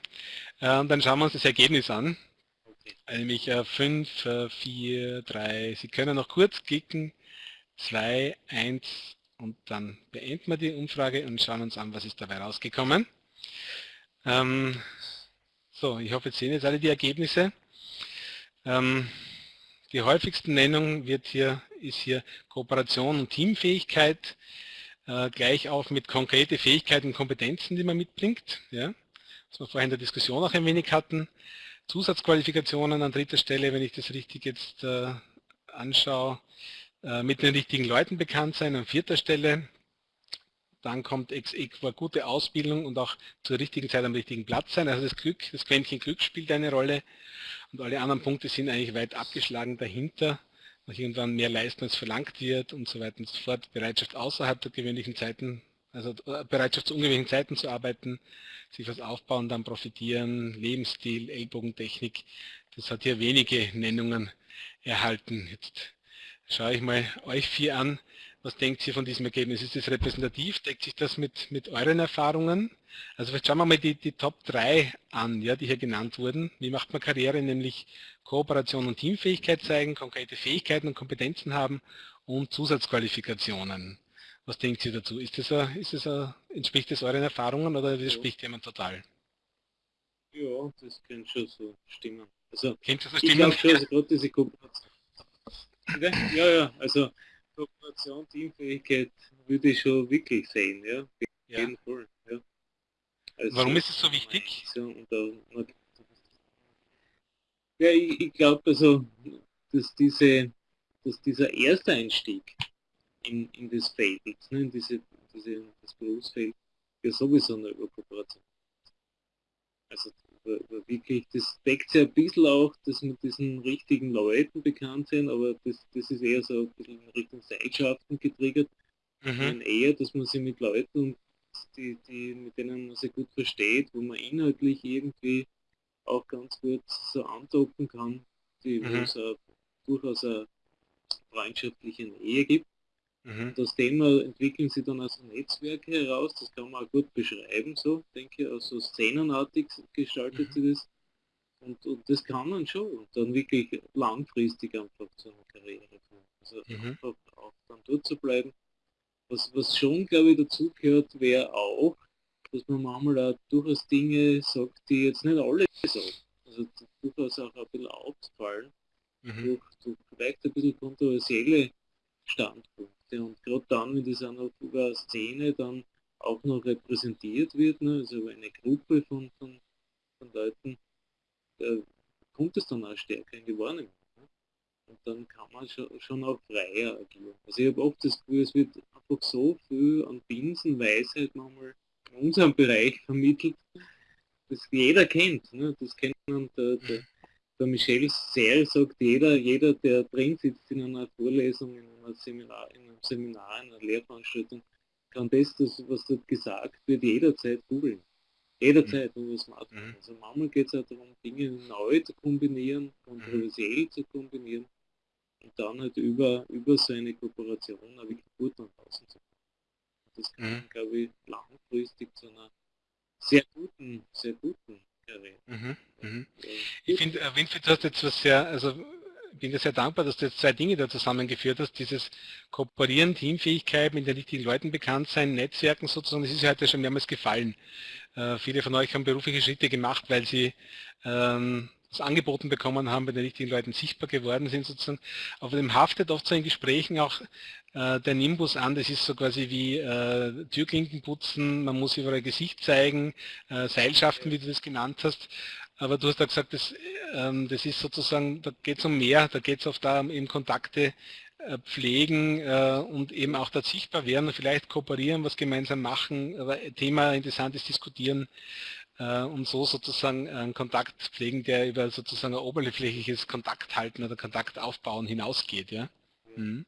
Speaker 1: äh, und dann schauen wir uns das Ergebnis an. Okay. Nämlich äh, 5, äh, 4, 3, Sie können noch kurz klicken, 2, 1 und dann beenden wir die Umfrage und schauen uns an, was ist dabei rausgekommen. Ähm, so, ich hoffe, jetzt sehen jetzt alle die Ergebnisse. Ähm, die häufigste Nennung wird hier, ist hier Kooperation und Teamfähigkeit, äh, gleich auf mit konkrete Fähigkeiten und Kompetenzen, die man mitbringt, ja, was wir vorhin in der Diskussion auch ein wenig hatten. Zusatzqualifikationen an dritter Stelle, wenn ich das richtig jetzt äh, anschaue, mit den richtigen Leuten bekannt sein an vierter Stelle, dann kommt war gute Ausbildung und auch zur richtigen Zeit am richtigen Platz sein. Also das Glück, das Quäntchen Glück spielt eine Rolle und alle anderen Punkte sind eigentlich weit abgeschlagen dahinter. Noch irgendwann mehr leisten, als verlangt wird und so weiter und so fort. Bereitschaft außerhalb der gewöhnlichen Zeiten, also äh, Bereitschaft zu ungewöhnlichen Zeiten zu arbeiten, sich was aufbauen, dann profitieren, Lebensstil, Ellbogentechnik. Das hat hier wenige Nennungen erhalten. Jetzt schaue ich mal euch vier an. Was denkt ihr von diesem Ergebnis? Ist das repräsentativ? Deckt sich das mit, mit euren Erfahrungen? Also vielleicht schauen wir mal die, die Top 3 an, ja, die hier genannt wurden. Wie macht man Karriere? Nämlich Kooperation und Teamfähigkeit zeigen, konkrete Fähigkeiten und Kompetenzen haben und Zusatzqualifikationen. Was denkt ihr dazu? Ist das, a, ist das a, entspricht das euren Erfahrungen oder widerspricht ja. jemand total?
Speaker 5: Ja, das könnte schon so stimmen. Also,
Speaker 1: Kennt das so stimmen? Ich glaube
Speaker 5: schon, also gerade diese Kooperation. Ja, ja, also Kooperation, Teamfähigkeit würde ich schon wirklich sehen, ja.
Speaker 1: Ja. jeden Fall. Ja. Also, Warum ist es so wichtig?
Speaker 5: ja, ich, ich glaube also, dass diese, dass dieser erste Einstieg in, in das Feld, ne, in diese, diese, das Berufsfeld, ja sowieso eine Kooperation. Also wirklich, das deckt sich ein bisschen auch, dass mit diesen richtigen Leuten bekannt sind, aber das, das ist eher so ein bisschen in Richtung Seilschaften getriggert. Mhm. eher, dass man sich mit Leuten, die, die, mit denen man sich gut versteht, wo man inhaltlich irgendwie auch ganz gut so andocken kann, die, mhm. wo es durchaus eine freundschaftliche Nähe gibt. Mhm. Aus dem entwickeln sie dann also Netzwerke heraus, das kann man auch gut beschreiben, so denke ich, also szenenartig gestaltet mhm. sie das. Und, und, das kann man schon und dann wirklich langfristig einfach zu einer Karriere kommen. Also mhm. einfach auch dann dort zu bleiben. Was, was schon, glaube ich, dazu gehört, wäre auch, dass man manchmal auch durchaus Dinge sagt, die jetzt nicht alle sagen. Also durchaus auch ein bisschen aufzufallen, mhm. durch, durch vielleicht ein bisschen kontroversielle Standpunkte. Projekte und gerade dann, wenn noch über Szene dann auch noch repräsentiert wird, ne, also eine Gruppe von, von, von Leuten, da kommt es dann auch stärker in die Wahrnehmung. Ne? Und dann kann man schon, schon auch freier agieren. Also ich habe oft das Gefühl, es wird einfach so viel an Binsenweisheit manchmal in unserem Bereich vermittelt, das jeder kennt. Ne? Das kennt man der, der, der Michel Serre sagt, jeder, jeder, der drin sitzt in einer Vorlesung, in, einer Seminar, in einem Seminar, in einer Lehrveranstaltung, kann das, das was dort gesagt wird, jederzeit googeln. Jederzeit mhm. über Smartphone. Mhm. Also manchmal geht es auch darum, Dinge neu zu kombinieren, kontroversiell mhm. zu kombinieren und dann halt über, über so eine Kooperation auch wirklich gut nach draußen zu kommen. Das kann, mhm. glaube ich, langfristig zu einer sehr guten, sehr guten
Speaker 1: Mhm, mhm. Ich finde, äh, Winfried, du hast jetzt was sehr, also bin dir sehr dankbar, dass du jetzt zwei Dinge da zusammengeführt hast, dieses Kooperieren, Teamfähigkeit, mit den richtigen Leuten bekannt sein, Netzwerken sozusagen, das ist ja heute schon mehrmals gefallen. Äh, viele von euch haben berufliche Schritte gemacht, weil sie ähm, das angeboten bekommen haben, bei den richtigen Leuten sichtbar geworden sind sozusagen. Aber dem haftet oft so in Gesprächen auch äh, der Nimbus an, das ist so quasi wie äh, Türklinken putzen, man muss überall Gesicht zeigen, äh, Seilschaften, wie du das genannt hast. Aber du hast ja gesagt, das, ähm, das ist sozusagen, da geht es um mehr, da geht es oft da um Kontakte äh, pflegen äh, und eben auch da sichtbar werden vielleicht kooperieren, was gemeinsam machen, aber Thema interessant ist, diskutieren, äh, und so sozusagen einen Kontakt pflegen, der über sozusagen ein oberflächliches Kontakthalten oder Kontaktaufbauen hinausgeht. Ja? Mhm.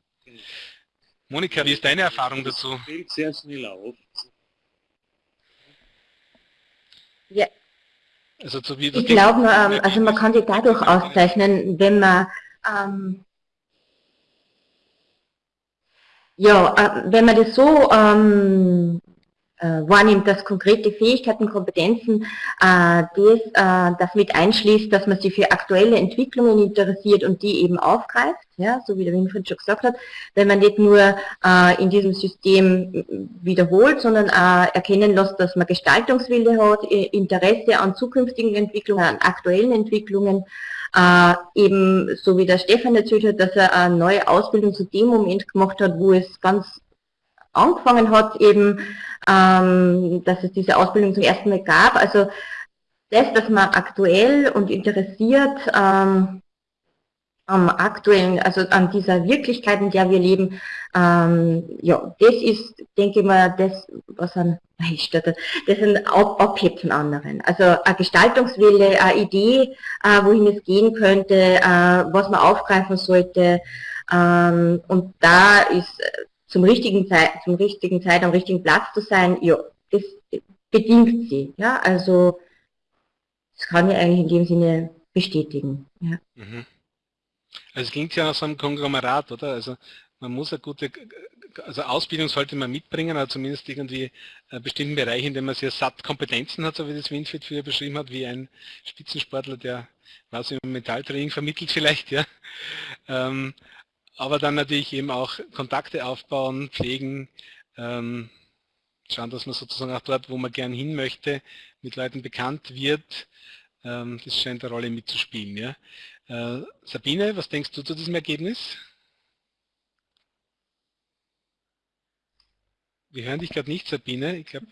Speaker 1: Monika, wie ist deine Erfahrung dazu? Das fällt sehr schnell auf.
Speaker 3: Ja. Also, so ich glaube, ähm, also man kann sich dadurch auszeichnen, wenn man ähm, ja, äh, wenn man das so ähm, äh, wahrnimmt, dass konkrete Fähigkeiten, Kompetenzen äh, das, äh, das mit einschließt, dass man sich für aktuelle Entwicklungen interessiert und die eben aufgreift, ja, so wie der Winfried schon gesagt hat, wenn man nicht nur äh, in diesem System wiederholt, sondern erkennen lässt, dass man Gestaltungswille hat, Interesse an zukünftigen Entwicklungen, an aktuellen Entwicklungen, äh, eben, so wie der Stefan erzählt hat, dass er eine neue Ausbildung zu dem Moment gemacht hat, wo es ganz angefangen hat, eben, ähm, dass es diese Ausbildung zum ersten Mal gab. Also das, dass man aktuell und interessiert ähm, am aktuellen, also an dieser Wirklichkeit, in der wir leben, ähm, ja, das ist, denke ich mal, das, was ein Meister, das ein Abheb von anderen. Also eine Gestaltungswille, eine Idee, äh, wohin es gehen könnte, äh, was man aufgreifen sollte. Ähm, und da ist zum richtigen Zeit, zum richtigen Zeit am richtigen Platz zu sein, ja, das bedingt sie. Ja, also das kann ich eigentlich in dem Sinne bestätigen. Ja. Mhm.
Speaker 1: Also es klingt ja nach so einem Konglomerat, oder? Also man muss eine gute, also Ausbildung sollte man mitbringen, aber zumindest irgendwie einen bestimmten Bereich, in dem man sehr satt Kompetenzen hat, so wie das Winfried früher beschrieben hat, wie ein Spitzensportler, der was im Metalltraining vermittelt vielleicht, ja. Aber dann natürlich eben auch Kontakte aufbauen, pflegen, ähm, schauen, dass man sozusagen auch dort, wo man gern hin möchte, mit Leuten bekannt wird. Ähm, das scheint eine Rolle mitzuspielen. Ja. Äh, Sabine, was denkst du zu diesem Ergebnis? Wir hören dich gerade nicht, Sabine. Ich glaube,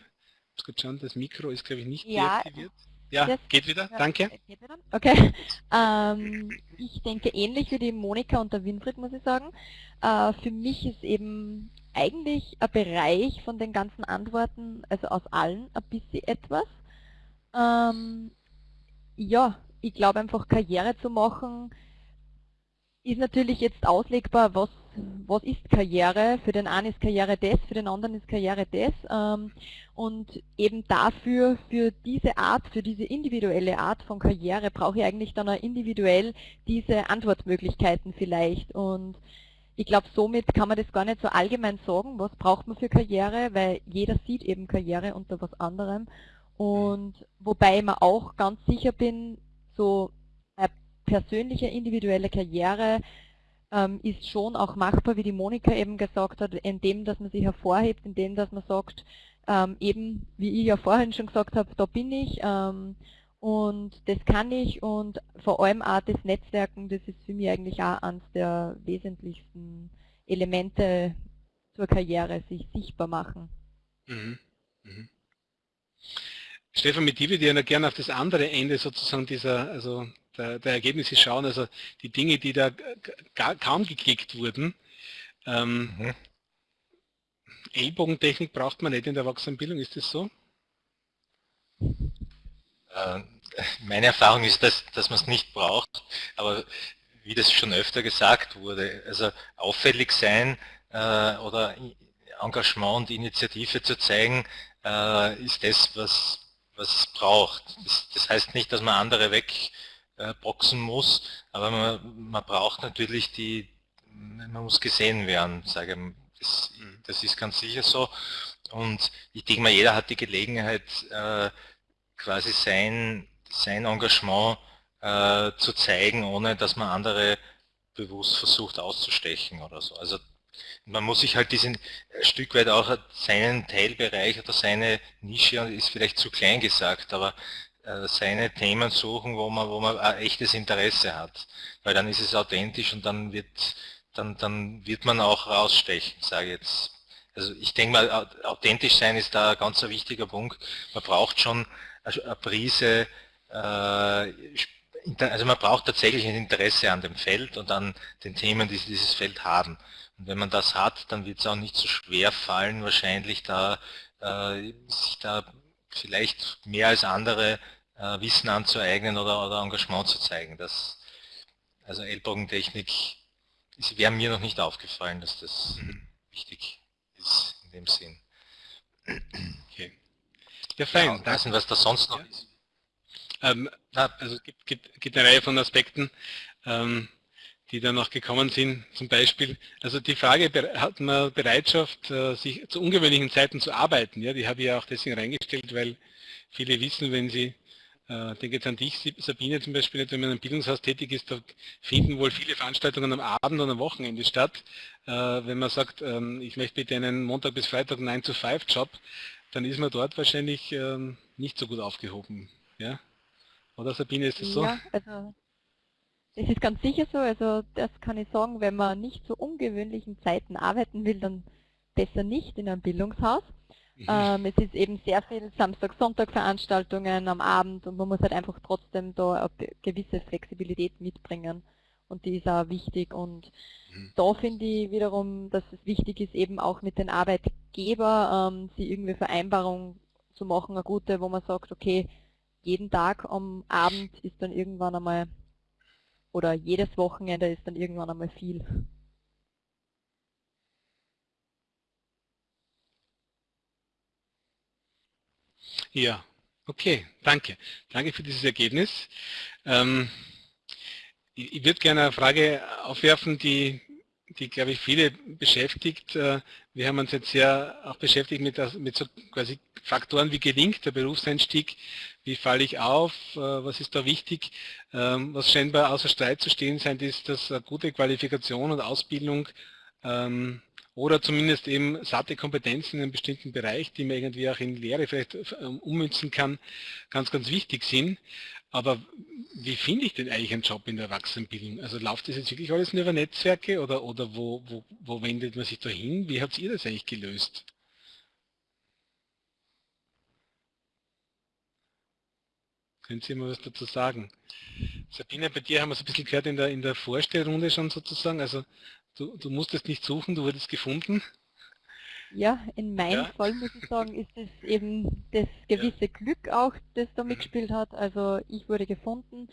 Speaker 1: das Mikro ist, glaube ich, nicht
Speaker 6: ja, deaktiviert.
Speaker 1: Ja, das geht wieder, danke. Geht wieder?
Speaker 6: Okay. Ähm, ich denke ähnlich wie die Monika und der Winfried, muss ich sagen. Äh, für mich ist eben eigentlich ein Bereich von den ganzen Antworten, also aus allen, ein bisschen etwas. Ähm, ja, ich glaube einfach Karriere zu machen, ist natürlich jetzt auslegbar, was, was ist Karriere. Für den einen ist Karriere das, für den anderen ist Karriere das. Ähm, und eben dafür, für diese Art, für diese individuelle Art von Karriere brauche ich eigentlich dann auch individuell diese Antwortmöglichkeiten vielleicht. Und ich glaube, somit kann man das gar nicht so allgemein sagen, was braucht man für Karriere, weil jeder sieht eben Karriere unter was anderem. Und wobei ich mir auch ganz sicher bin, so eine persönliche, individuelle Karriere ähm, ist schon auch machbar, wie die Monika eben gesagt hat, indem, dass man sich hervorhebt, indem, dass man sagt, ähm, eben, wie ich ja vorhin schon gesagt habe, da bin ich ähm, und das kann ich und vor allem auch das Netzwerken, das ist für mich eigentlich auch eines der wesentlichsten Elemente zur Karriere, sich sichtbar machen. Mhm. Mhm.
Speaker 1: Stefan, mit dir würde ich ja gerne auf das andere Ende sozusagen dieser, also der, der Ergebnisse schauen, also die Dinge, die da kaum geklickt wurden. Ähm, mhm. Ellbogentechnik braucht man nicht in der Erwachsenenbildung, ist das so?
Speaker 2: Äh, meine Erfahrung ist, dass, dass man es nicht braucht, aber wie das schon öfter gesagt wurde, also auffällig sein äh, oder Engagement und Initiative zu zeigen, äh, ist das, was was es braucht. Das, das heißt nicht, dass man andere wegboxen äh, muss, aber man, man, braucht natürlich die, man muss gesehen werden, sage ich. Das, mhm. das ist ganz sicher so. Und ich denke mal, jeder hat die Gelegenheit, äh, quasi sein, sein Engagement äh, zu zeigen, ohne dass man andere bewusst versucht auszustechen oder so. Also man muss sich halt diesen Stück weit auch seinen Teilbereich oder seine Nische, ist vielleicht zu klein gesagt, aber äh, seine Themen suchen, wo man, wo man ein echtes Interesse hat. Weil dann ist es authentisch und dann wird, dann, dann wird man auch rausstechen, sage ich jetzt. Also ich denke mal, authentisch sein ist da ein ganz wichtiger Punkt. Man braucht schon eine Prise, äh, also man braucht tatsächlich ein Interesse an dem Feld und an den Themen, die dieses Feld haben. Und wenn man das hat, dann wird es auch nicht so schwer fallen, wahrscheinlich da, äh, sich da vielleicht mehr als andere äh, Wissen anzueignen oder, oder Engagement zu zeigen. Das, also Ellbogentechnik wäre mir noch nicht aufgefallen, dass das mhm. wichtig ist in dem Sinn.
Speaker 1: Okay. Ja, fein. Ja,
Speaker 2: nicht, was da sonst noch ja. ist.
Speaker 1: Ähm, also es gibt, gibt, gibt, eine Reihe von Aspekten, ähm, die da noch gekommen sind. Zum Beispiel, also die Frage, hat man Bereitschaft, äh, sich zu ungewöhnlichen Zeiten zu arbeiten? Ja, die habe ich ja auch deswegen reingestellt, weil viele wissen, wenn sie äh, denke jetzt an dich, Sabine zum Beispiel, wenn man einem Bildungshaus tätig ist, da finden wohl viele Veranstaltungen am Abend und am Wochenende statt. Äh, wenn man sagt, ähm, ich möchte bitte einen Montag bis Freitag 9 to 5 Job, dann ist man dort wahrscheinlich ähm, nicht so gut aufgehoben. Ja? Oder Sabine, ist das so?
Speaker 6: Ja, also es ist ganz sicher so, also das kann ich sagen, wenn man nicht zu ungewöhnlichen Zeiten arbeiten will, dann besser nicht in einem Bildungshaus. Mhm. Ähm, es ist eben sehr viel Samstag-Sonntag-Veranstaltungen am Abend und man muss halt einfach trotzdem da eine gewisse Flexibilität mitbringen. Und die ist auch wichtig. Und mhm. da finde ich wiederum, dass es wichtig ist, eben auch mit den Arbeitgeber ähm, sie irgendwie Vereinbarungen zu machen, eine gute, wo man sagt, okay, jeden Tag am Abend ist dann irgendwann einmal, oder jedes Wochenende ist dann irgendwann einmal viel.
Speaker 1: Ja, okay, danke. Danke für dieses Ergebnis. Ähm, ich, ich würde gerne eine Frage aufwerfen, die, die glaube ich, viele beschäftigt. Äh, wir haben uns jetzt sehr auch beschäftigt mit, mit so quasi Faktoren, wie gelingt der Berufseinstieg, wie falle ich auf, äh, was ist da wichtig. Ähm, was scheinbar außer Streit zu stehen scheint, ist, dass eine gute Qualifikation und Ausbildung ähm, oder zumindest eben satte Kompetenzen in einem bestimmten Bereich, die man irgendwie auch in Lehre vielleicht ähm, ummünzen kann, ganz, ganz wichtig sind. Aber wie finde ich denn eigentlich einen Job in der Erwachsenenbildung? Also läuft das jetzt wirklich alles nur über Netzwerke oder, oder wo, wo, wo wendet man sich da hin? Wie habt ihr das eigentlich gelöst? Können Sie mal was dazu sagen? Sabine, bei dir haben wir es ein bisschen gehört in der, in der Vorstellrunde schon sozusagen. Also Du, du musstest nicht suchen, du wurdest gefunden.
Speaker 6: Ja, in meinem ja. Fall muss ich sagen, ist es eben das gewisse ja. Glück auch, das da mitgespielt hat. Also ich wurde gefunden.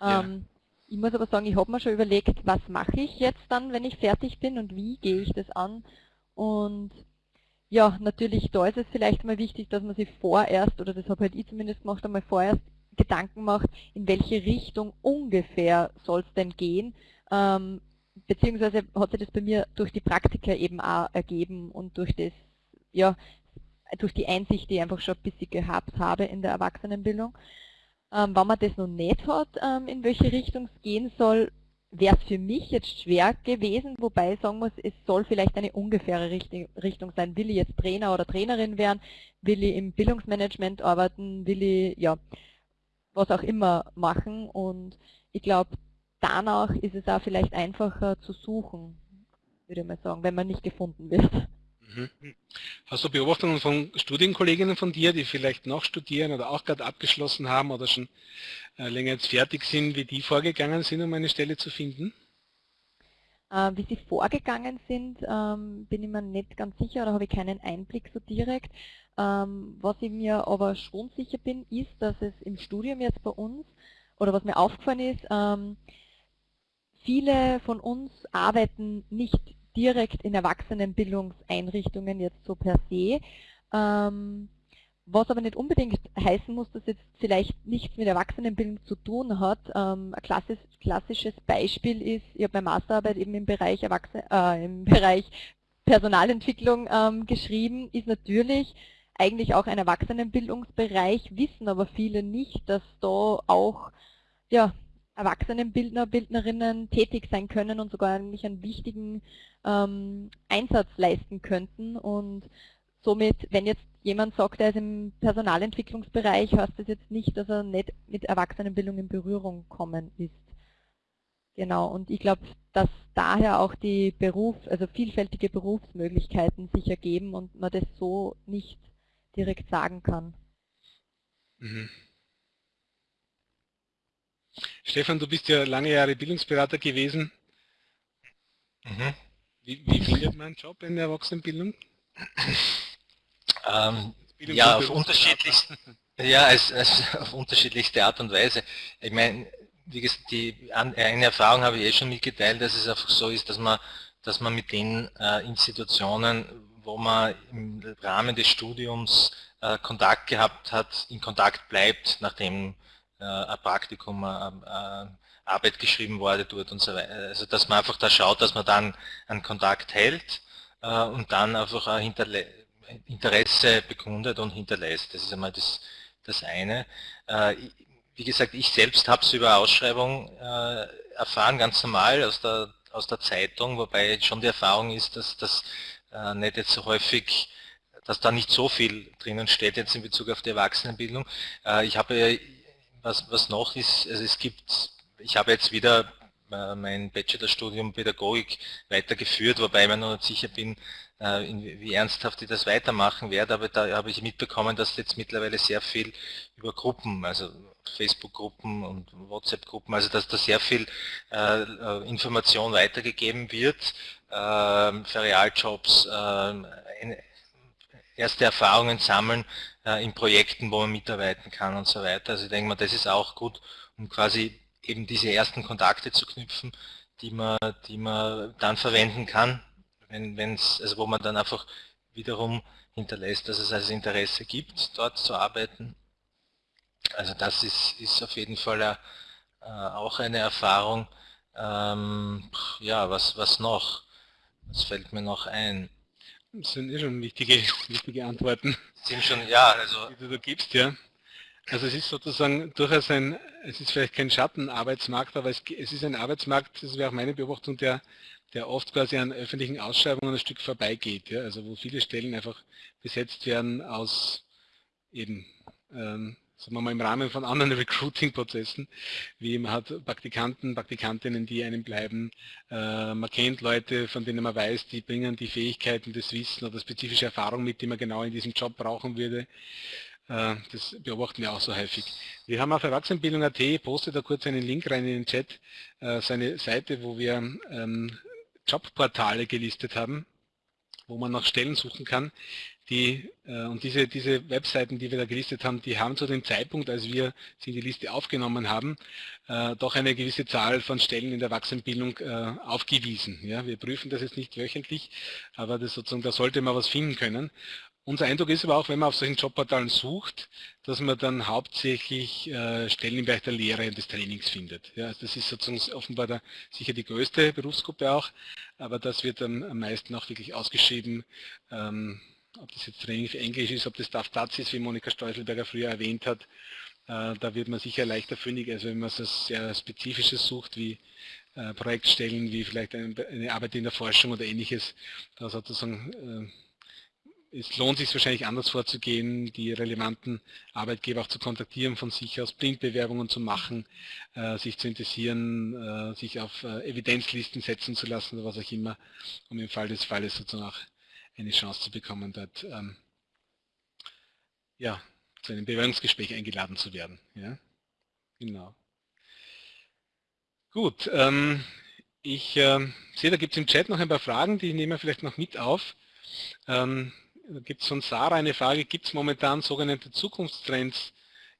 Speaker 6: Ähm, ich muss aber sagen, ich habe mir schon überlegt, was mache ich jetzt dann, wenn ich fertig bin und wie gehe ich das an. Und ja, natürlich, da ist es vielleicht mal wichtig, dass man sich vorerst, oder das habe halt ich zumindest gemacht, einmal vorerst Gedanken macht, in welche Richtung ungefähr soll es denn gehen. Ähm, beziehungsweise hat sich das bei mir durch die Praktika eben auch ergeben und durch das, ja, durch die Einsicht, die ich einfach schon ein bisschen gehabt habe in der Erwachsenenbildung. Ähm, wenn man das noch nicht hat, ähm, in welche Richtung es gehen soll, wäre es für mich jetzt schwer gewesen, wobei ich sagen muss, es soll vielleicht eine ungefähre Richtung sein. Will ich jetzt Trainer oder Trainerin werden? Will ich im Bildungsmanagement arbeiten? Will ich, ja, was auch immer machen? Und ich glaube, danach ist es auch vielleicht einfacher zu suchen, würde ich mal sagen, wenn man nicht gefunden wird.
Speaker 1: Mhm. Hast du Beobachtungen von Studienkolleginnen von dir, die vielleicht noch studieren oder auch gerade abgeschlossen haben oder schon äh, länger jetzt fertig sind, wie die vorgegangen sind, um eine Stelle zu finden?
Speaker 6: Äh, wie sie vorgegangen sind, ähm, bin ich mir nicht ganz sicher oder habe ich keinen Einblick so direkt. Ähm, was ich mir aber schon sicher bin, ist, dass es im Studium jetzt bei uns, oder was mir aufgefallen ist, ähm, Viele von uns arbeiten nicht direkt in Erwachsenenbildungseinrichtungen jetzt so per se, ähm, was aber nicht unbedingt heißen muss, dass jetzt vielleicht nichts mit Erwachsenenbildung zu tun hat. Ähm, ein klassisch, klassisches Beispiel ist, ich habe meine Masterarbeit eben im Bereich, Erwachsen äh, im Bereich Personalentwicklung ähm, geschrieben, ist natürlich eigentlich auch ein Erwachsenenbildungsbereich, wissen aber viele nicht, dass da auch ja, Erwachsenenbildner, Bildnerinnen tätig sein können und sogar eigentlich einen wichtigen ähm, Einsatz leisten könnten. Und somit, wenn jetzt jemand sagt, er ist im Personalentwicklungsbereich, heißt das jetzt nicht, dass er nicht mit Erwachsenenbildung in Berührung kommen ist. Genau, und ich glaube, dass daher auch die Beruf, also vielfältige Berufsmöglichkeiten sich ergeben und man das so nicht direkt sagen kann. Mhm.
Speaker 1: Stefan, du bist ja lange Jahre Bildungsberater gewesen. Mhm. Wie, wie, findet man einen Job in der Erwachsenenbildung?
Speaker 2: Ähm, Ja, auf unterschiedlichsten, ja, als, als auf unterschiedlichste Art und Weise. Ich meine, wie gesagt, die eine Erfahrung habe ich eh schon mitgeteilt, dass es einfach so ist, dass man, dass man mit den äh, Institutionen, wo man im Rahmen des Studiums äh, Kontakt gehabt hat, in Kontakt bleibt, nachdem ein Praktikum, äh, Arbeit geschrieben wurde dort und so weiter. Also dass man einfach da schaut, dass man dann einen Kontakt hält äh, und dann einfach ein Interesse bekundet und hinterlässt. Das ist einmal das, das eine. Äh, wie gesagt, ich selbst habe es über Ausschreibung äh, erfahren, ganz normal aus der, aus der Zeitung, wobei schon die Erfahrung ist, dass das äh, nicht jetzt so häufig, dass da nicht so viel drinnen steht jetzt in Bezug auf die Erwachsenenbildung. Äh, ich habe, was, was noch ist, also es gibt, ich habe jetzt wieder äh, mein Bachelorstudium Pädagogik weitergeführt, wobei ich mir noch nicht sicher bin, äh, wie ernsthaft ich das weitermachen werde, aber da habe ich mitbekommen, dass jetzt mittlerweile sehr viel über Gruppen, also Facebook-Gruppen und WhatsApp-Gruppen, also dass da sehr viel äh, Information weitergegeben wird, äh, Ferialjobs, äh, erste Erfahrungen sammeln in Projekten, wo man mitarbeiten kann und so weiter. Also ich denke mal, das ist auch gut, um quasi eben diese ersten Kontakte zu knüpfen, die man, die man dann verwenden kann, wenn es, also wo man dann einfach wiederum hinterlässt, dass es also Interesse gibt, dort zu arbeiten. Also das ist, ist auf jeden Fall äh, auch eine Erfahrung. Ähm, ja, was, was noch? Was fällt mir noch ein?
Speaker 1: Das sind eh schon wichtige, wichtige Antworten.
Speaker 2: Sind schon, ja, also.
Speaker 1: Die du da gibst, ja. Also es ist sozusagen durchaus ein, es ist vielleicht kein Schattenarbeitsmarkt, aber es, es ist ein Arbeitsmarkt, das wäre auch meine Beobachtung, der der oft quasi an öffentlichen Ausschreibungen ein Stück vorbeigeht. Ja? Also wo viele Stellen einfach besetzt werden aus eben, ähm, sagen wir mal, im Rahmen von anderen Recruiting-Prozessen, wie man hat Praktikanten, Praktikantinnen, die einem bleiben, äh, man kennt Leute, von denen man weiß, die bringen die Fähigkeiten, das Wissen oder spezifische Erfahrung mit, die man genau in diesem Job brauchen würde. Äh, das beobachten wir auch so häufig. Wir haben auf Erwachsenenbildung.at, postet da kurz einen Link rein in den Chat, äh, seine Seite, wo wir ähm, Jobportale gelistet haben, wo man nach Stellen suchen kann. Die, äh, und diese, diese Webseiten, die wir da gelistet haben, die haben zu dem Zeitpunkt, als wir sie in die Liste aufgenommen haben, äh, doch eine gewisse Zahl von Stellen in der Erwachsenenbildung äh, aufgewiesen. Ja, wir prüfen das jetzt nicht wöchentlich, aber das sozusagen, da sollte man was finden können. Unser Eindruck ist aber auch, wenn man auf solchen Jobportalen sucht, dass man dann hauptsächlich äh, Stellen im Bereich der Lehre und des Trainings findet. Ja, also das ist sozusagen offenbar der, sicher die größte Berufsgruppe auch, aber das wird dann am meisten auch wirklich ausgeschrieben, ähm, ob das jetzt Englisch ist, ob das DAF Platz ist, wie Monika Steuselberger früher erwähnt hat, äh, da wird man sicher leichter fündig, als wenn man so sehr Spezifisches sucht, wie äh, Projektstellen, wie vielleicht eine, Arbeit in der Forschung oder ähnliches, da sozusagen äh, es lohnt sich wahrscheinlich anders vorzugehen, die relevanten Arbeitgeber auch zu kontaktieren, von sich aus Blindbewerbungen zu machen, sich zu interessieren, sich auf Evidenzlisten setzen zu lassen oder was auch immer, um im Fall des Falles sozusagen auch eine Chance zu bekommen, dort ähm, ja, zu einem Bewerbungsgespräch eingeladen zu werden. Ja? Genau. Gut, ähm, ich äh, sehe, da gibt es im Chat noch ein paar Fragen, die nehmen wir vielleicht noch mit auf. Ähm, gibt es von Sarah eine Frage, gibt es momentan sogenannte Zukunftstrends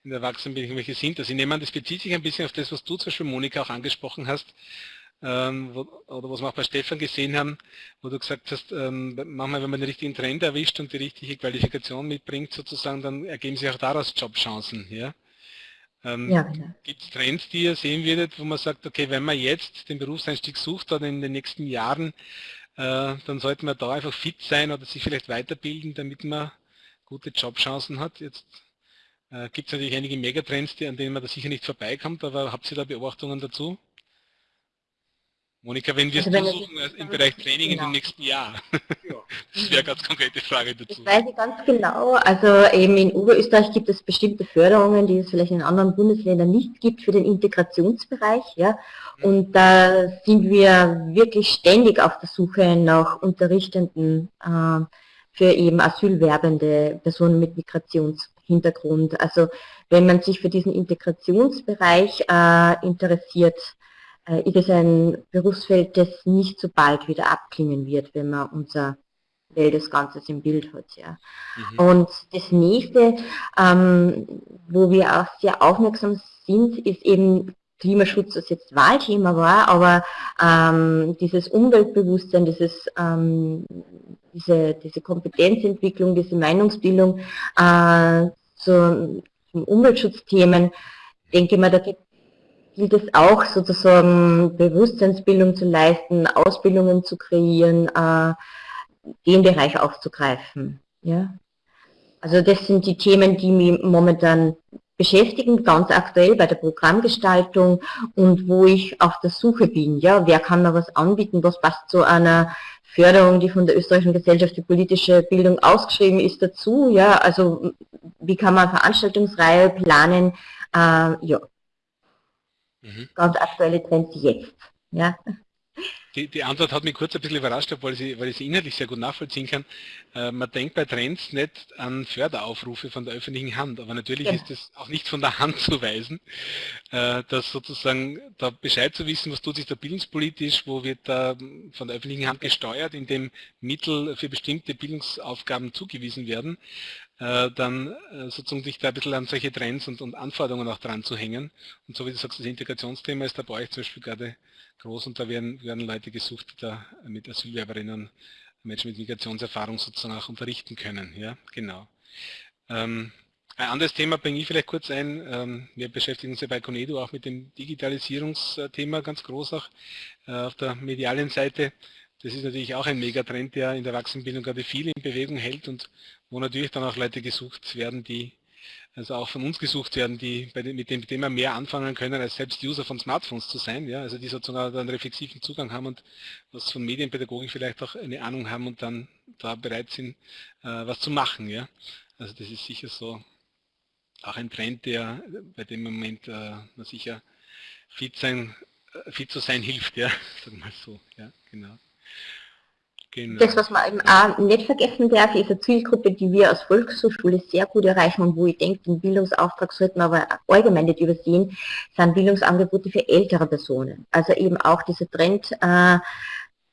Speaker 1: in der Erwachsenenbildung, welche sind das? Ich nehme an, das bezieht sich ein bisschen auf das, was du zum Beispiel, Monika, auch angesprochen hast, ähm, wo, oder was wir auch bei Stefan gesehen haben, wo du gesagt hast, ähm, manchmal, wenn man den richtigen Trend erwischt und die richtige Qualifikation mitbringt, sozusagen, dann ergeben sich auch daraus Jobchancen. Ja? Ähm, ja, genau. Gibt es Trends, die ihr sehen würdet, wo man sagt, okay, wenn man jetzt den Berufseinstieg sucht oder in den nächsten Jahren, äh, dann sollte man da einfach fit sein oder sich vielleicht weiterbilden, damit man gute Jobchancen hat. Jetzt äh, gibt es natürlich einige Megatrends, die, an denen man da sicher nicht vorbeikommt, aber habt ihr da Beobachtungen dazu? Monika, wenn wir es also suchen äh, im Bereich Training genau. in den nächsten Jahr? das wäre eine ganz konkrete Frage dazu.
Speaker 3: Das weiß ich ganz genau. Also eben in Oberösterreich gibt es bestimmte Förderungen, die es vielleicht in anderen Bundesländern nicht gibt für den Integrationsbereich. Ja. Und da sind wir wirklich ständig auf der Suche nach Unterrichtenden äh, für eben asylwerbende Personen mit Migrationshintergrund. Also wenn man sich für diesen Integrationsbereich äh, interessiert, äh, ist es ein Berufsfeld, das nicht so bald wieder abklingen wird, wenn man unser des Ganzen im Bild hat. Ja. Mhm. Und das nächste, ähm, wo wir auch sehr aufmerksam sind, ist eben Klimaschutz, das jetzt Wahlthema war, aber ähm, dieses Umweltbewusstsein, dieses, ähm, diese, diese Kompetenzentwicklung, diese Meinungsbildung äh, zu, zu Umweltschutzthemen, denke mal, da gilt es auch sozusagen Bewusstseinsbildung zu leisten, Ausbildungen zu kreieren, äh, den Bereich aufzugreifen. Ja? Also das sind die Themen, die mich momentan beschäftigen, ganz aktuell bei der Programmgestaltung und wo ich auf der Suche bin. Ja, wer kann da was anbieten, was passt zu einer Förderung, die von der österreichischen Gesellschaft für politische Bildung ausgeschrieben ist, dazu. Ja, also wie kann man Veranstaltungsreihe planen? Äh, ja, mhm. ganz aktuelle Trends jetzt. Ja.
Speaker 1: Die, die, Antwort hat mich kurz ein bisschen überrascht, weil ich, sie, weil ich sie inhaltlich sehr gut nachvollziehen kann. Äh, man denkt bei Trends nicht an Förderaufrufe von der öffentlichen Hand, aber natürlich ja. ist es auch nicht von der Hand zu weisen, äh, dass sozusagen da Bescheid zu wissen, was tut sich da bildungspolitisch, wo wird da von der öffentlichen Hand gesteuert, indem Mittel für bestimmte Bildungsaufgaben zugewiesen werden, äh, dann äh, sozusagen sich da ein bisschen an solche Trends und, und Anforderungen auch dran zu hängen. Und so wie du sagst, das Integrationsthema ist da bei euch zum Beispiel gerade groß und da werden, werden Leute gesucht, die da mit Asylwerberinnen Menschen mit Migrationserfahrung sozusagen auch unterrichten können. Ja, genau. Ähm, ein anderes Thema bringe ich vielleicht kurz ein. Ähm, wir beschäftigen uns ja bei Conedo auch mit dem Digitalisierungsthema ganz groß auch äh, auf der medialen Seite. Das ist natürlich auch ein Megatrend, der in der Erwachsenenbildung gerade viel in Bewegung hält und wo natürlich dann auch Leute gesucht werden, die also auch von uns gesucht werden, die dem, mit dem Thema mehr anfangen können, als selbst User von Smartphones zu sein, ja, also die sozusagen einen reflexiven Zugang haben und was von Medienpädagogik vielleicht auch eine Ahnung haben und dann da bereit sind, äh, was zu machen, ja. Also das ist sicher so auch ein Trend, der bei dem Moment äh, sicher fit sein, äh, fit zu sein hilft, ja, sagen wir mal so, ja, genau.
Speaker 3: Genau. Das, was man eben auch nicht vergessen darf, ist eine Zielgruppe, die wir als Volkshochschule sehr gut erreichen und wo ich denke, den Bildungsauftrag sollten wir aber allgemein nicht übersehen, sind Bildungsangebote für ältere Personen. Also eben auch dieser Trend, äh,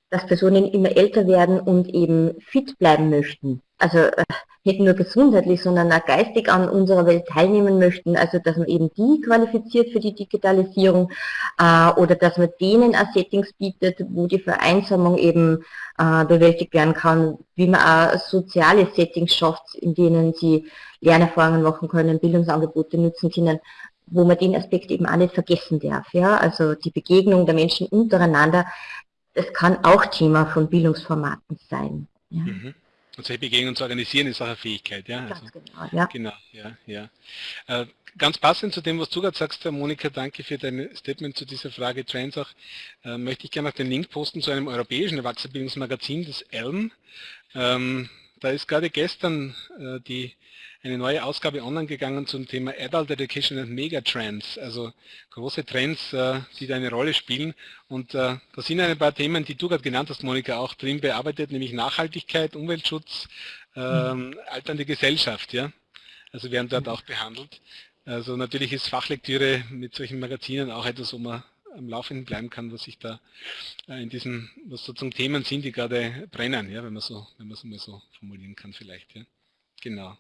Speaker 3: dass Personen immer älter werden und eben fit bleiben möchten. Also äh, nicht nur gesundheitlich, sondern auch geistig an unserer Welt teilnehmen möchten. Also dass man eben die qualifiziert für die Digitalisierung äh, oder dass man denen auch Settings bietet, wo die Vereinsamung eben äh, bewältigt werden kann, wie man auch soziale Settings schafft, in denen sie Lernerfahrungen machen können, Bildungsangebote nutzen können, wo man den Aspekt eben auch nicht vergessen darf. Ja? Also die Begegnung der Menschen untereinander, das kann auch Thema von Bildungsformaten sein. Ja. Mhm.
Speaker 1: Und solche Begegnungen zu organisieren ist auch eine Fähigkeit, ja.
Speaker 3: Ganz also, genau, ja.
Speaker 1: Genau, ja, ja. Äh, ganz passend zu dem, was du gerade sagst, Monika, danke für dein Statement zu dieser Frage Trends auch, äh, möchte ich gerne noch den Link posten zu einem europäischen Erwachsenenbildungsmagazin, das ELM. Ähm, da ist gerade gestern äh, die eine neue Ausgabe online gegangen zum Thema Adult Education and Megatrends, also große Trends, äh, die da eine Rolle spielen. Und äh, da sind ein paar Themen, die du gerade genannt hast, Monika, auch drin bearbeitet, nämlich Nachhaltigkeit, Umweltschutz, ähm, mhm. alternde Gesellschaft, ja. Also werden dort auch behandelt. Also natürlich ist Fachlektüre mit solchen Magazinen auch etwas, wo man am Laufenden bleiben kann, was sich da äh, in diesen, was sozusagen Themen sind, die gerade brennen, ja, wenn man so, wenn man es mal so formulieren kann vielleicht, ja. Genau.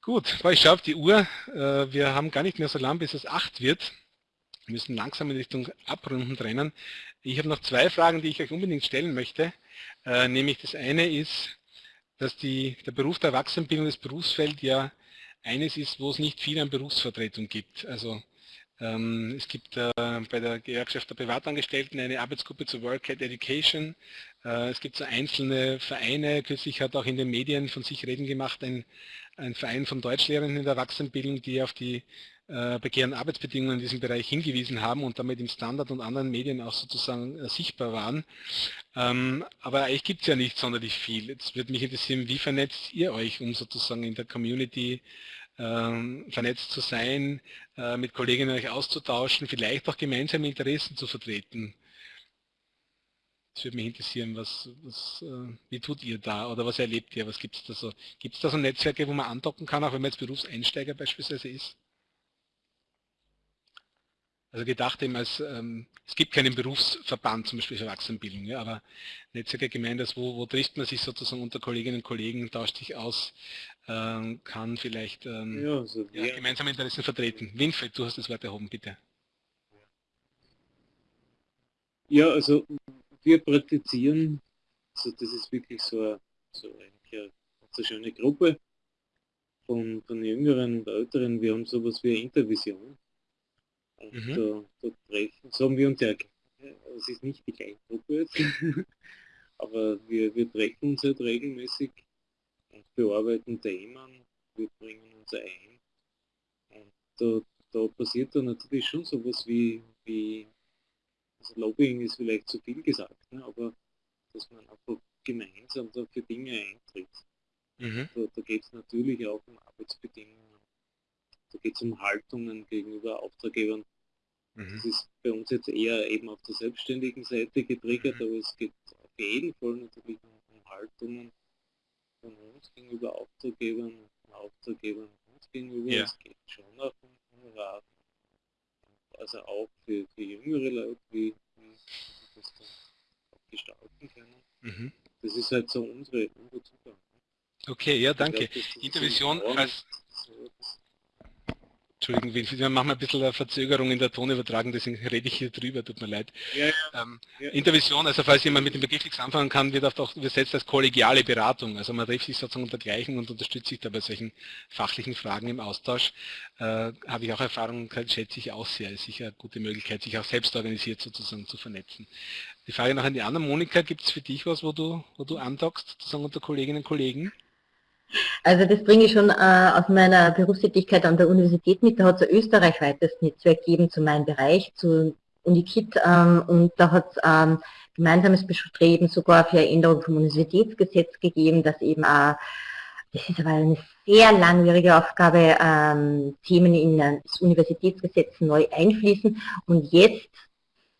Speaker 1: Gut, ich schaue auf die Uhr. Äh, wir haben gar nicht mehr so lang, bis es 8 wird. Wir müssen langsam in Richtung Abrunden trennen. Ich habe noch zwei Fragen, die ich euch unbedingt stellen möchte. Äh, nämlich das eine ist, dass die, der Beruf der Erwachsenenbildung, das Berufsfeld ja eines ist, wo es nicht viel an Berufsvertretung gibt. Also es gibt äh, bei der Gewerkschaft der Privatangestellten eine Arbeitsgruppe zu Work at Education. Äh, es gibt so einzelne Vereine, kürzlich hat auch in den Medien von sich reden gemacht, ein, ein Verein von Deutschlehrern in der Erwachsenenbildung, die auf die äh, begehren Arbeitsbedingungen in diesem Bereich hingewiesen haben und damit im Standard und anderen Medien auch sozusagen äh, sichtbar waren. Ähm, aber eigentlich gibt es ja nicht sonderlich viel. Jetzt würde mich interessieren, wie vernetzt ihr euch, um sozusagen in der Community ähm, vernetzt zu sein, äh, mit Kolleginnen euch auszutauschen, vielleicht auch gemeinsame Interessen zu vertreten. Das würde mich interessieren, was, was, äh, wie tut ihr da oder was erlebt ihr, was gibt es da so? Gibt es da so Netzwerke, wo man andocken kann, auch wenn man jetzt Berufseinsteiger beispielsweise ist? Also gedacht eben als, ähm, es gibt keinen Berufsverband zum Beispiel für Erwachsenenbildung, ja, aber Netzwerke Gemeinde, wo, wo trifft man sich sozusagen unter Kolleginnen und Kollegen, tauscht sich aus, ähm, kann vielleicht ähm, ja, also ja, gemeinsame Interessen vertreten. Winfried, du hast das Wort erhoben, bitte.
Speaker 5: Ja, also wir praktizieren, also das ist wirklich so eine, so eine, eine schöne Gruppe von, von Jüngeren und Älteren. Wir haben sowas wie eine Intervision. Mhm. da, da treffen, so haben wir uns ja, es ist nicht die gleiche Gruppe jetzt, aber wir, wir treffen uns halt regelmäßig und bearbeiten Themen, wir bringen uns ein. Und da, da passiert dann natürlich schon sowas wie, wie also Lobbying ist vielleicht zu viel gesagt, ne, aber dass man einfach gemeinsam da für Dinge eintritt. Mhm. Da, da geht es natürlich auch um Arbeitsbedingungen, da geht es um Haltungen gegenüber Auftraggebern. Mhm. Das ist bei uns jetzt eher eben auf der selbstständigen Seite getriggert, mhm. aber es geht auf jeden Fall natürlich um, um Haltungen von uns gegenüber Auftraggebern, von Auftraggebern uns gegenüber. Ja. Es geht schon auch um Honorar. Also auch für, für jüngere Leute, wie, wie das dann auch gestalten können. Mhm. Das ist halt so unsere, unser Zugang.
Speaker 1: Okay, ja, danke. Intervision als... Entschuldigen, wir machen ein bisschen eine Verzögerung in der Tonübertragung, deswegen rede ich hier drüber, tut mir leid. Ja, ja. Ähm, ja. Intervision, also falls jemand mit dem Begriff nichts anfangen kann, wird auch übersetzt als kollegiale Beratung. Also man trifft sich sozusagen unter Gleichen und unterstützt sich da bei solchen fachlichen Fragen im Austausch. Äh, Habe ich auch Erfahrung, schätze ich auch sehr. Ist sicher eine gute Möglichkeit, sich auch selbst organisiert sozusagen zu vernetzen. Die Frage noch an die anderen. Monika, gibt es für dich was, wo du, wo du andockst, sozusagen unter Kolleginnen und Kollegen?
Speaker 3: Also das bringe ich schon äh, aus meiner Berufstätigkeit an der Universität mit. Da hat es ein österreichweites Netzwerk gegeben zu meinem Bereich, zu UniKit. Ähm, und da hat es ähm, gemeinsames Bestreben sogar für Änderung vom Universitätsgesetz gegeben, dass eben auch, das ist aber eine sehr langwierige Aufgabe, ähm, Themen in das Universitätsgesetz neu einfließen. Und jetzt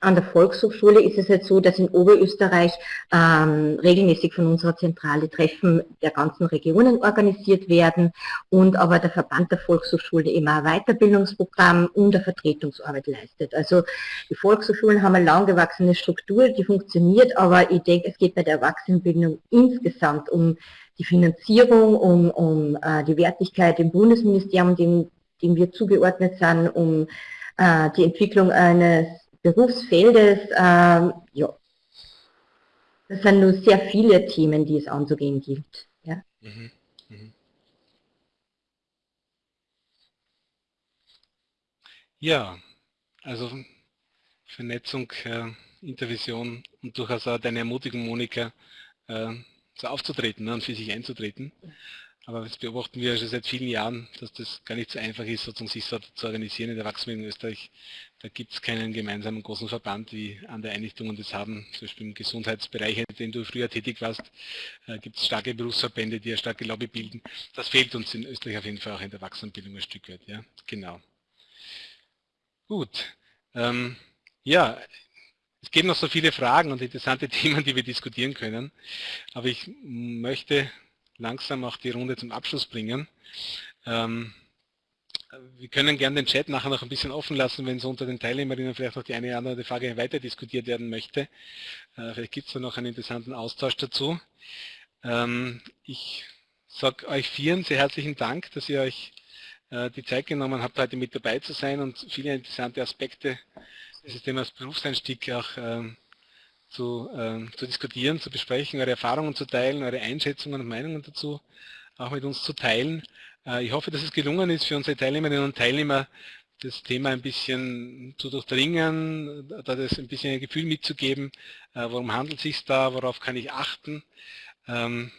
Speaker 3: an der Volkshochschule ist es halt so, dass in Oberösterreich ähm, regelmäßig von unserer Zentrale Treffen der ganzen Regionen organisiert werden und aber der Verband der Volkshochschule immer ein Weiterbildungsprogramm und eine Vertretungsarbeit leistet. Also die Volkshochschulen haben eine lang gewachsene Struktur, die funktioniert, aber ich denke, es geht bei der Erwachsenenbildung insgesamt um die Finanzierung, um, um äh, die Wertigkeit im Bundesministerium, dem, dem wir zugeordnet sind, um äh, die Entwicklung eines Berufsfeldes, ähm, ja, das sind nur sehr viele Themen, die es anzugehen gibt. Ja, mhm. Mhm.
Speaker 1: ja also Vernetzung, äh, Intervision und durchaus auch deine Ermutigung, Monika, äh, so aufzutreten ne, und für sich einzutreten. Aber das beobachten wir schon seit vielen Jahren, dass das gar nicht so einfach ist, sozusagen sich so zu organisieren in der Erwachsenen in Österreich. Da gibt es keinen gemeinsamen großen Verband, wie andere Einrichtungen das haben. Zum Beispiel im Gesundheitsbereich, in dem du früher tätig warst, äh, gibt es starke Berufsverbände, die eine starke Lobby bilden. Das fehlt uns in Österreich auf jeden Fall auch in der Erwachsenenbildung ein Stück weit. Ja, genau. Gut. Ähm, ja, es gibt noch so viele Fragen und interessante Themen, die wir diskutieren können. Aber ich möchte langsam auch die Runde zum Abschluss bringen. Ähm, wir können gerne den Chat nachher noch ein bisschen offen lassen, wenn so unter den Teilnehmerinnen vielleicht noch die eine oder andere Frage weiter diskutiert werden möchte. Äh, vielleicht gibt es da noch einen interessanten Austausch dazu. Ähm, ich sage euch vieren sehr herzlichen Dank, dass ihr euch äh, die Zeit genommen habt, heute mit dabei zu sein und viele interessante Aspekte dieses Themas Berufseinstieg auch ähm, zu, äh, zu diskutieren, zu besprechen, eure Erfahrungen zu teilen, eure Einschätzungen und Meinungen dazu auch mit uns zu teilen. Äh, ich hoffe, dass es gelungen ist für unsere Teilnehmerinnen und Teilnehmer, das Thema ein bisschen zu durchdringen, da das ein bisschen ein Gefühl mitzugeben, äh, worum handelt es sich da, worauf kann ich achten. Ähm,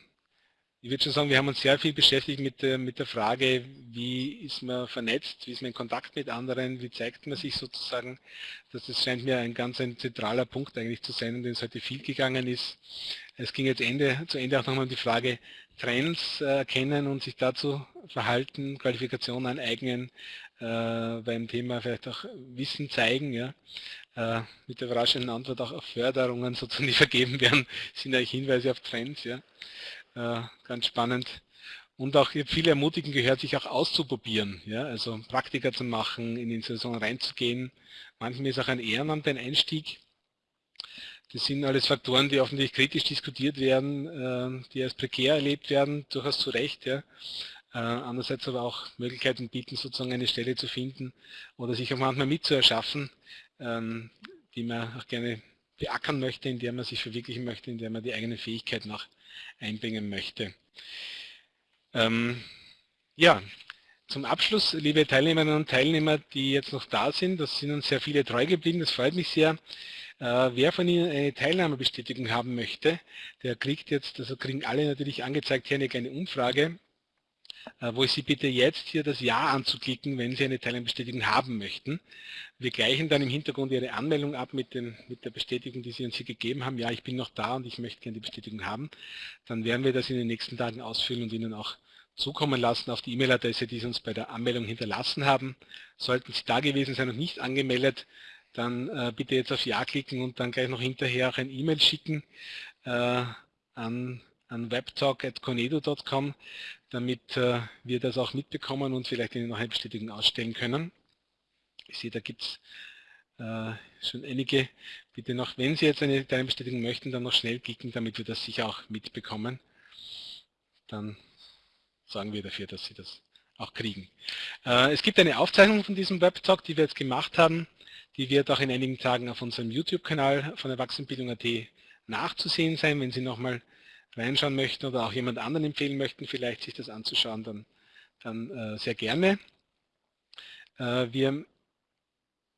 Speaker 1: ich würde schon sagen, wir haben uns sehr viel beschäftigt mit der, mit der Frage, wie ist man vernetzt, wie ist man in Kontakt mit anderen, wie zeigt man sich sozusagen. Das, scheint mir ein ganz ein zentraler Punkt eigentlich zu sein, um den es heute viel gegangen ist. Es ging jetzt Ende, zu Ende auch nochmal um die Frage, Trends äh, erkennen und sich dazu verhalten, Qualifikationen aneignen, äh, beim Thema vielleicht auch Wissen zeigen, ja. Äh, mit der überraschenden Antwort auch auf Förderungen sozusagen, die vergeben werden, sind eigentlich Hinweise auf Trends, ja. Äh, ganz spannend. und auch viele ermutigen gehört, sich auch auszuprobieren, ja, also Praktika zu machen, in die Institution reinzugehen. Manchmal ist auch ein Ehrenamt ein Einstieg. Das sind alles Faktoren, die offensichtlich kritisch diskutiert werden, äh, die als prekär erlebt werden, durchaus zu Recht. Ja. Äh, andererseits aber auch Möglichkeiten bieten, sozusagen eine Stelle zu finden oder sich auch manchmal mitzuerschaffen, ähm, die man auch gerne beackern möchte, in der man sich verwirklichen möchte, in der man die eigene Fähigkeit noch einbringen möchte. Ähm, ja, zum Abschluss, liebe Teilnehmerinnen und Teilnehmer, die jetzt noch da sind, das sind uns sehr viele treu geblieben, das freut mich sehr. Äh, wer von Ihnen eine Teilnahmebestätigung haben möchte, der kriegt jetzt, also kriegen alle natürlich angezeigt hier eine kleine Umfrage, äh, wo ich Sie bitte jetzt hier das Ja anzuklicken, wenn Sie eine Teilnahmebestätigung haben möchten. Wir gleichen dann im Hintergrund Ihre Anmeldung ab mit, dem, mit der Bestätigung, die Sie uns hier gegeben haben. Ja, ich bin noch da und ich möchte gerne die Bestätigung haben. Dann werden wir das in den nächsten Tagen ausfüllen und Ihnen auch zukommen lassen auf die E-Mail-Adresse, die Sie uns bei der Anmeldung hinterlassen haben. Sollten Sie da gewesen sein und nicht angemeldet, dann äh, bitte jetzt auf Ja klicken und dann gleich noch hinterher auch ein E-Mail schicken äh, an, an webtalk.conedo.com, damit äh, wir das auch mitbekommen und vielleicht Ihnen noch eine Bestätigung ausstellen können. Ich sehe, da gibt es äh, schon einige. Bitte noch, wenn Sie jetzt eine Bestätigung möchten, dann noch schnell klicken, damit wir das sicher auch mitbekommen. Dann sagen wir dafür, dass Sie das auch kriegen. Äh, es gibt eine Aufzeichnung von diesem Webtalk, die wir jetzt gemacht haben. Die wird auch in einigen Tagen auf unserem YouTube-Kanal von Erwachsenenbildung.at nachzusehen sein. Wenn Sie nochmal reinschauen möchten oder auch jemand anderen empfehlen möchten, vielleicht sich das anzuschauen, dann, dann äh, sehr gerne. Äh, wir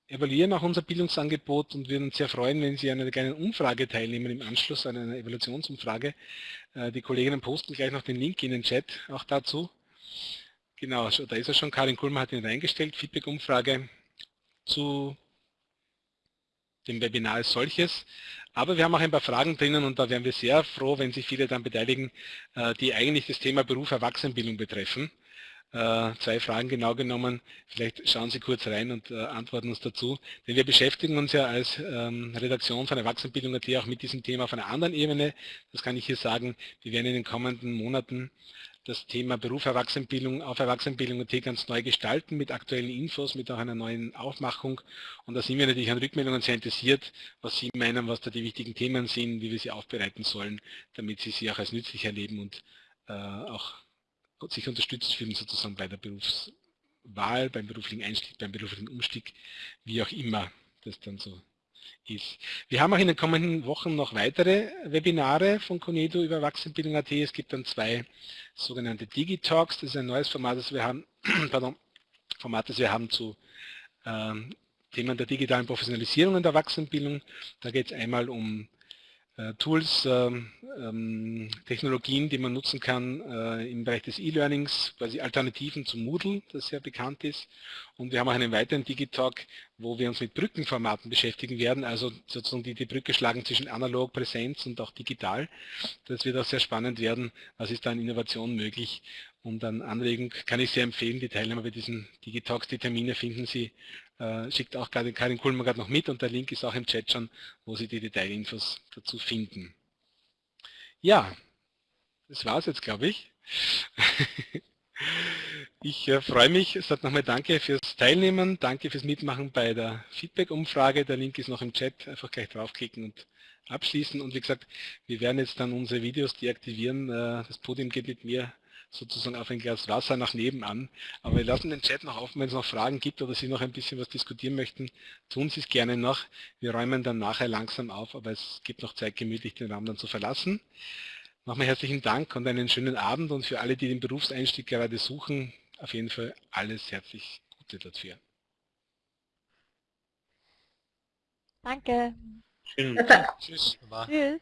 Speaker 1: evaluieren auch unser Bildungsangebot und würden uns sehr freuen, wenn Sie an einer kleinen Umfrage teilnehmen im Anschluss an einer Evaluationsumfrage. Äh, die Kolleginnen posten gleich noch den Link in den Chat auch dazu. Genau, da ist er schon. Karin Kulmer hat ihn reingestellt. Feedback-Umfrage zu dem Webinar als solches. Aber wir haben auch ein paar Fragen drinnen und da wären wir sehr froh, wenn sich viele dann beteiligen, äh, die eigentlich das Thema Beruf Erwachsenenbildung betreffen. Äh, zwei Fragen genau genommen. Vielleicht schauen Sie kurz rein und äh, antworten uns dazu. Denn wir beschäftigen uns ja als ähm, Redaktion von Erwachsenenbildung.at auch mit diesem Thema auf einer anderen Ebene. Das kann ich hier sagen. Wir werden in den kommenden Monaten das Thema Beruf Erwachsenenbildung auf Erwachsenenbildung.at ganz neu gestalten mit aktuellen Infos, mit auch einer neuen Aufmachung. Und da sind wir natürlich an Rückmeldungen sehr interessiert, was Sie meinen, was da die wichtigen Themen sind, wie wir sie aufbereiten sollen, damit Sie sie auch als nützlich erleben und äh, auch sich unterstützt fühlen sozusagen bei der Berufswahl, beim beruflichen Einstieg, beim beruflichen Umstieg, wie auch immer das dann so ist. Wir haben auch in den kommenden Wochen noch weitere Webinare von Conedo über Erwachsenenbildung.at. Es gibt dann zwei sogenannte Digitalks, das ist ein neues Format, das wir haben, pardon, Format, das wir haben zu ähm, Themen der digitalen Professionalisierung in der Erwachsenenbildung. Da geht es einmal um Tools, ähm, ähm, Technologien, die man nutzen kann äh, im Bereich des E-Learnings, quasi Alternativen zu Moodle, das sehr bekannt ist. Und wir haben auch einen weiteren Digitalk, wo wir uns mit Brückenformaten beschäftigen werden, also sozusagen die, die Brücke schlagen zwischen analog, Präsenz und auch digital. Das wird auch sehr spannend werden, was ist da an Innovation möglich. Und an Anregung kann ich sehr empfehlen, die Teilnehmer bei diesen Digitalks, die Termine finden Sie äh, schickt auch gerade Karin Kuhlmann gerade noch mit und der Link ist auch im Chat schon, wo Sie die Detailinfos dazu finden. Ja, das war es jetzt, glaube ich. Ich äh, freue mich, es hat nochmal danke fürs Teilnehmen, danke fürs Mitmachen bei der Feedback-Umfrage. Der Link ist noch im Chat, einfach gleich draufklicken und abschließen. Und wie gesagt, wir werden jetzt dann unsere Videos deaktivieren. Äh, das Podium geht mit mir sozusagen auf ein Glas Wasser nach nebenan. Aber wir lassen den Chat noch offen, wenn es noch Fragen gibt oder Sie noch ein bisschen was diskutieren möchten, tun Sie es gerne noch. Wir räumen dann nachher langsam auf, aber es gibt noch Zeit, gemütlich den Raum dann zu verlassen. Nochmal herzlichen Dank und einen schönen Abend und für alle, die den Berufseinstieg gerade suchen, auf jeden Fall alles herzlich Gute dafür.
Speaker 6: Danke.
Speaker 1: Schön. Tschüss.
Speaker 6: Tschüss.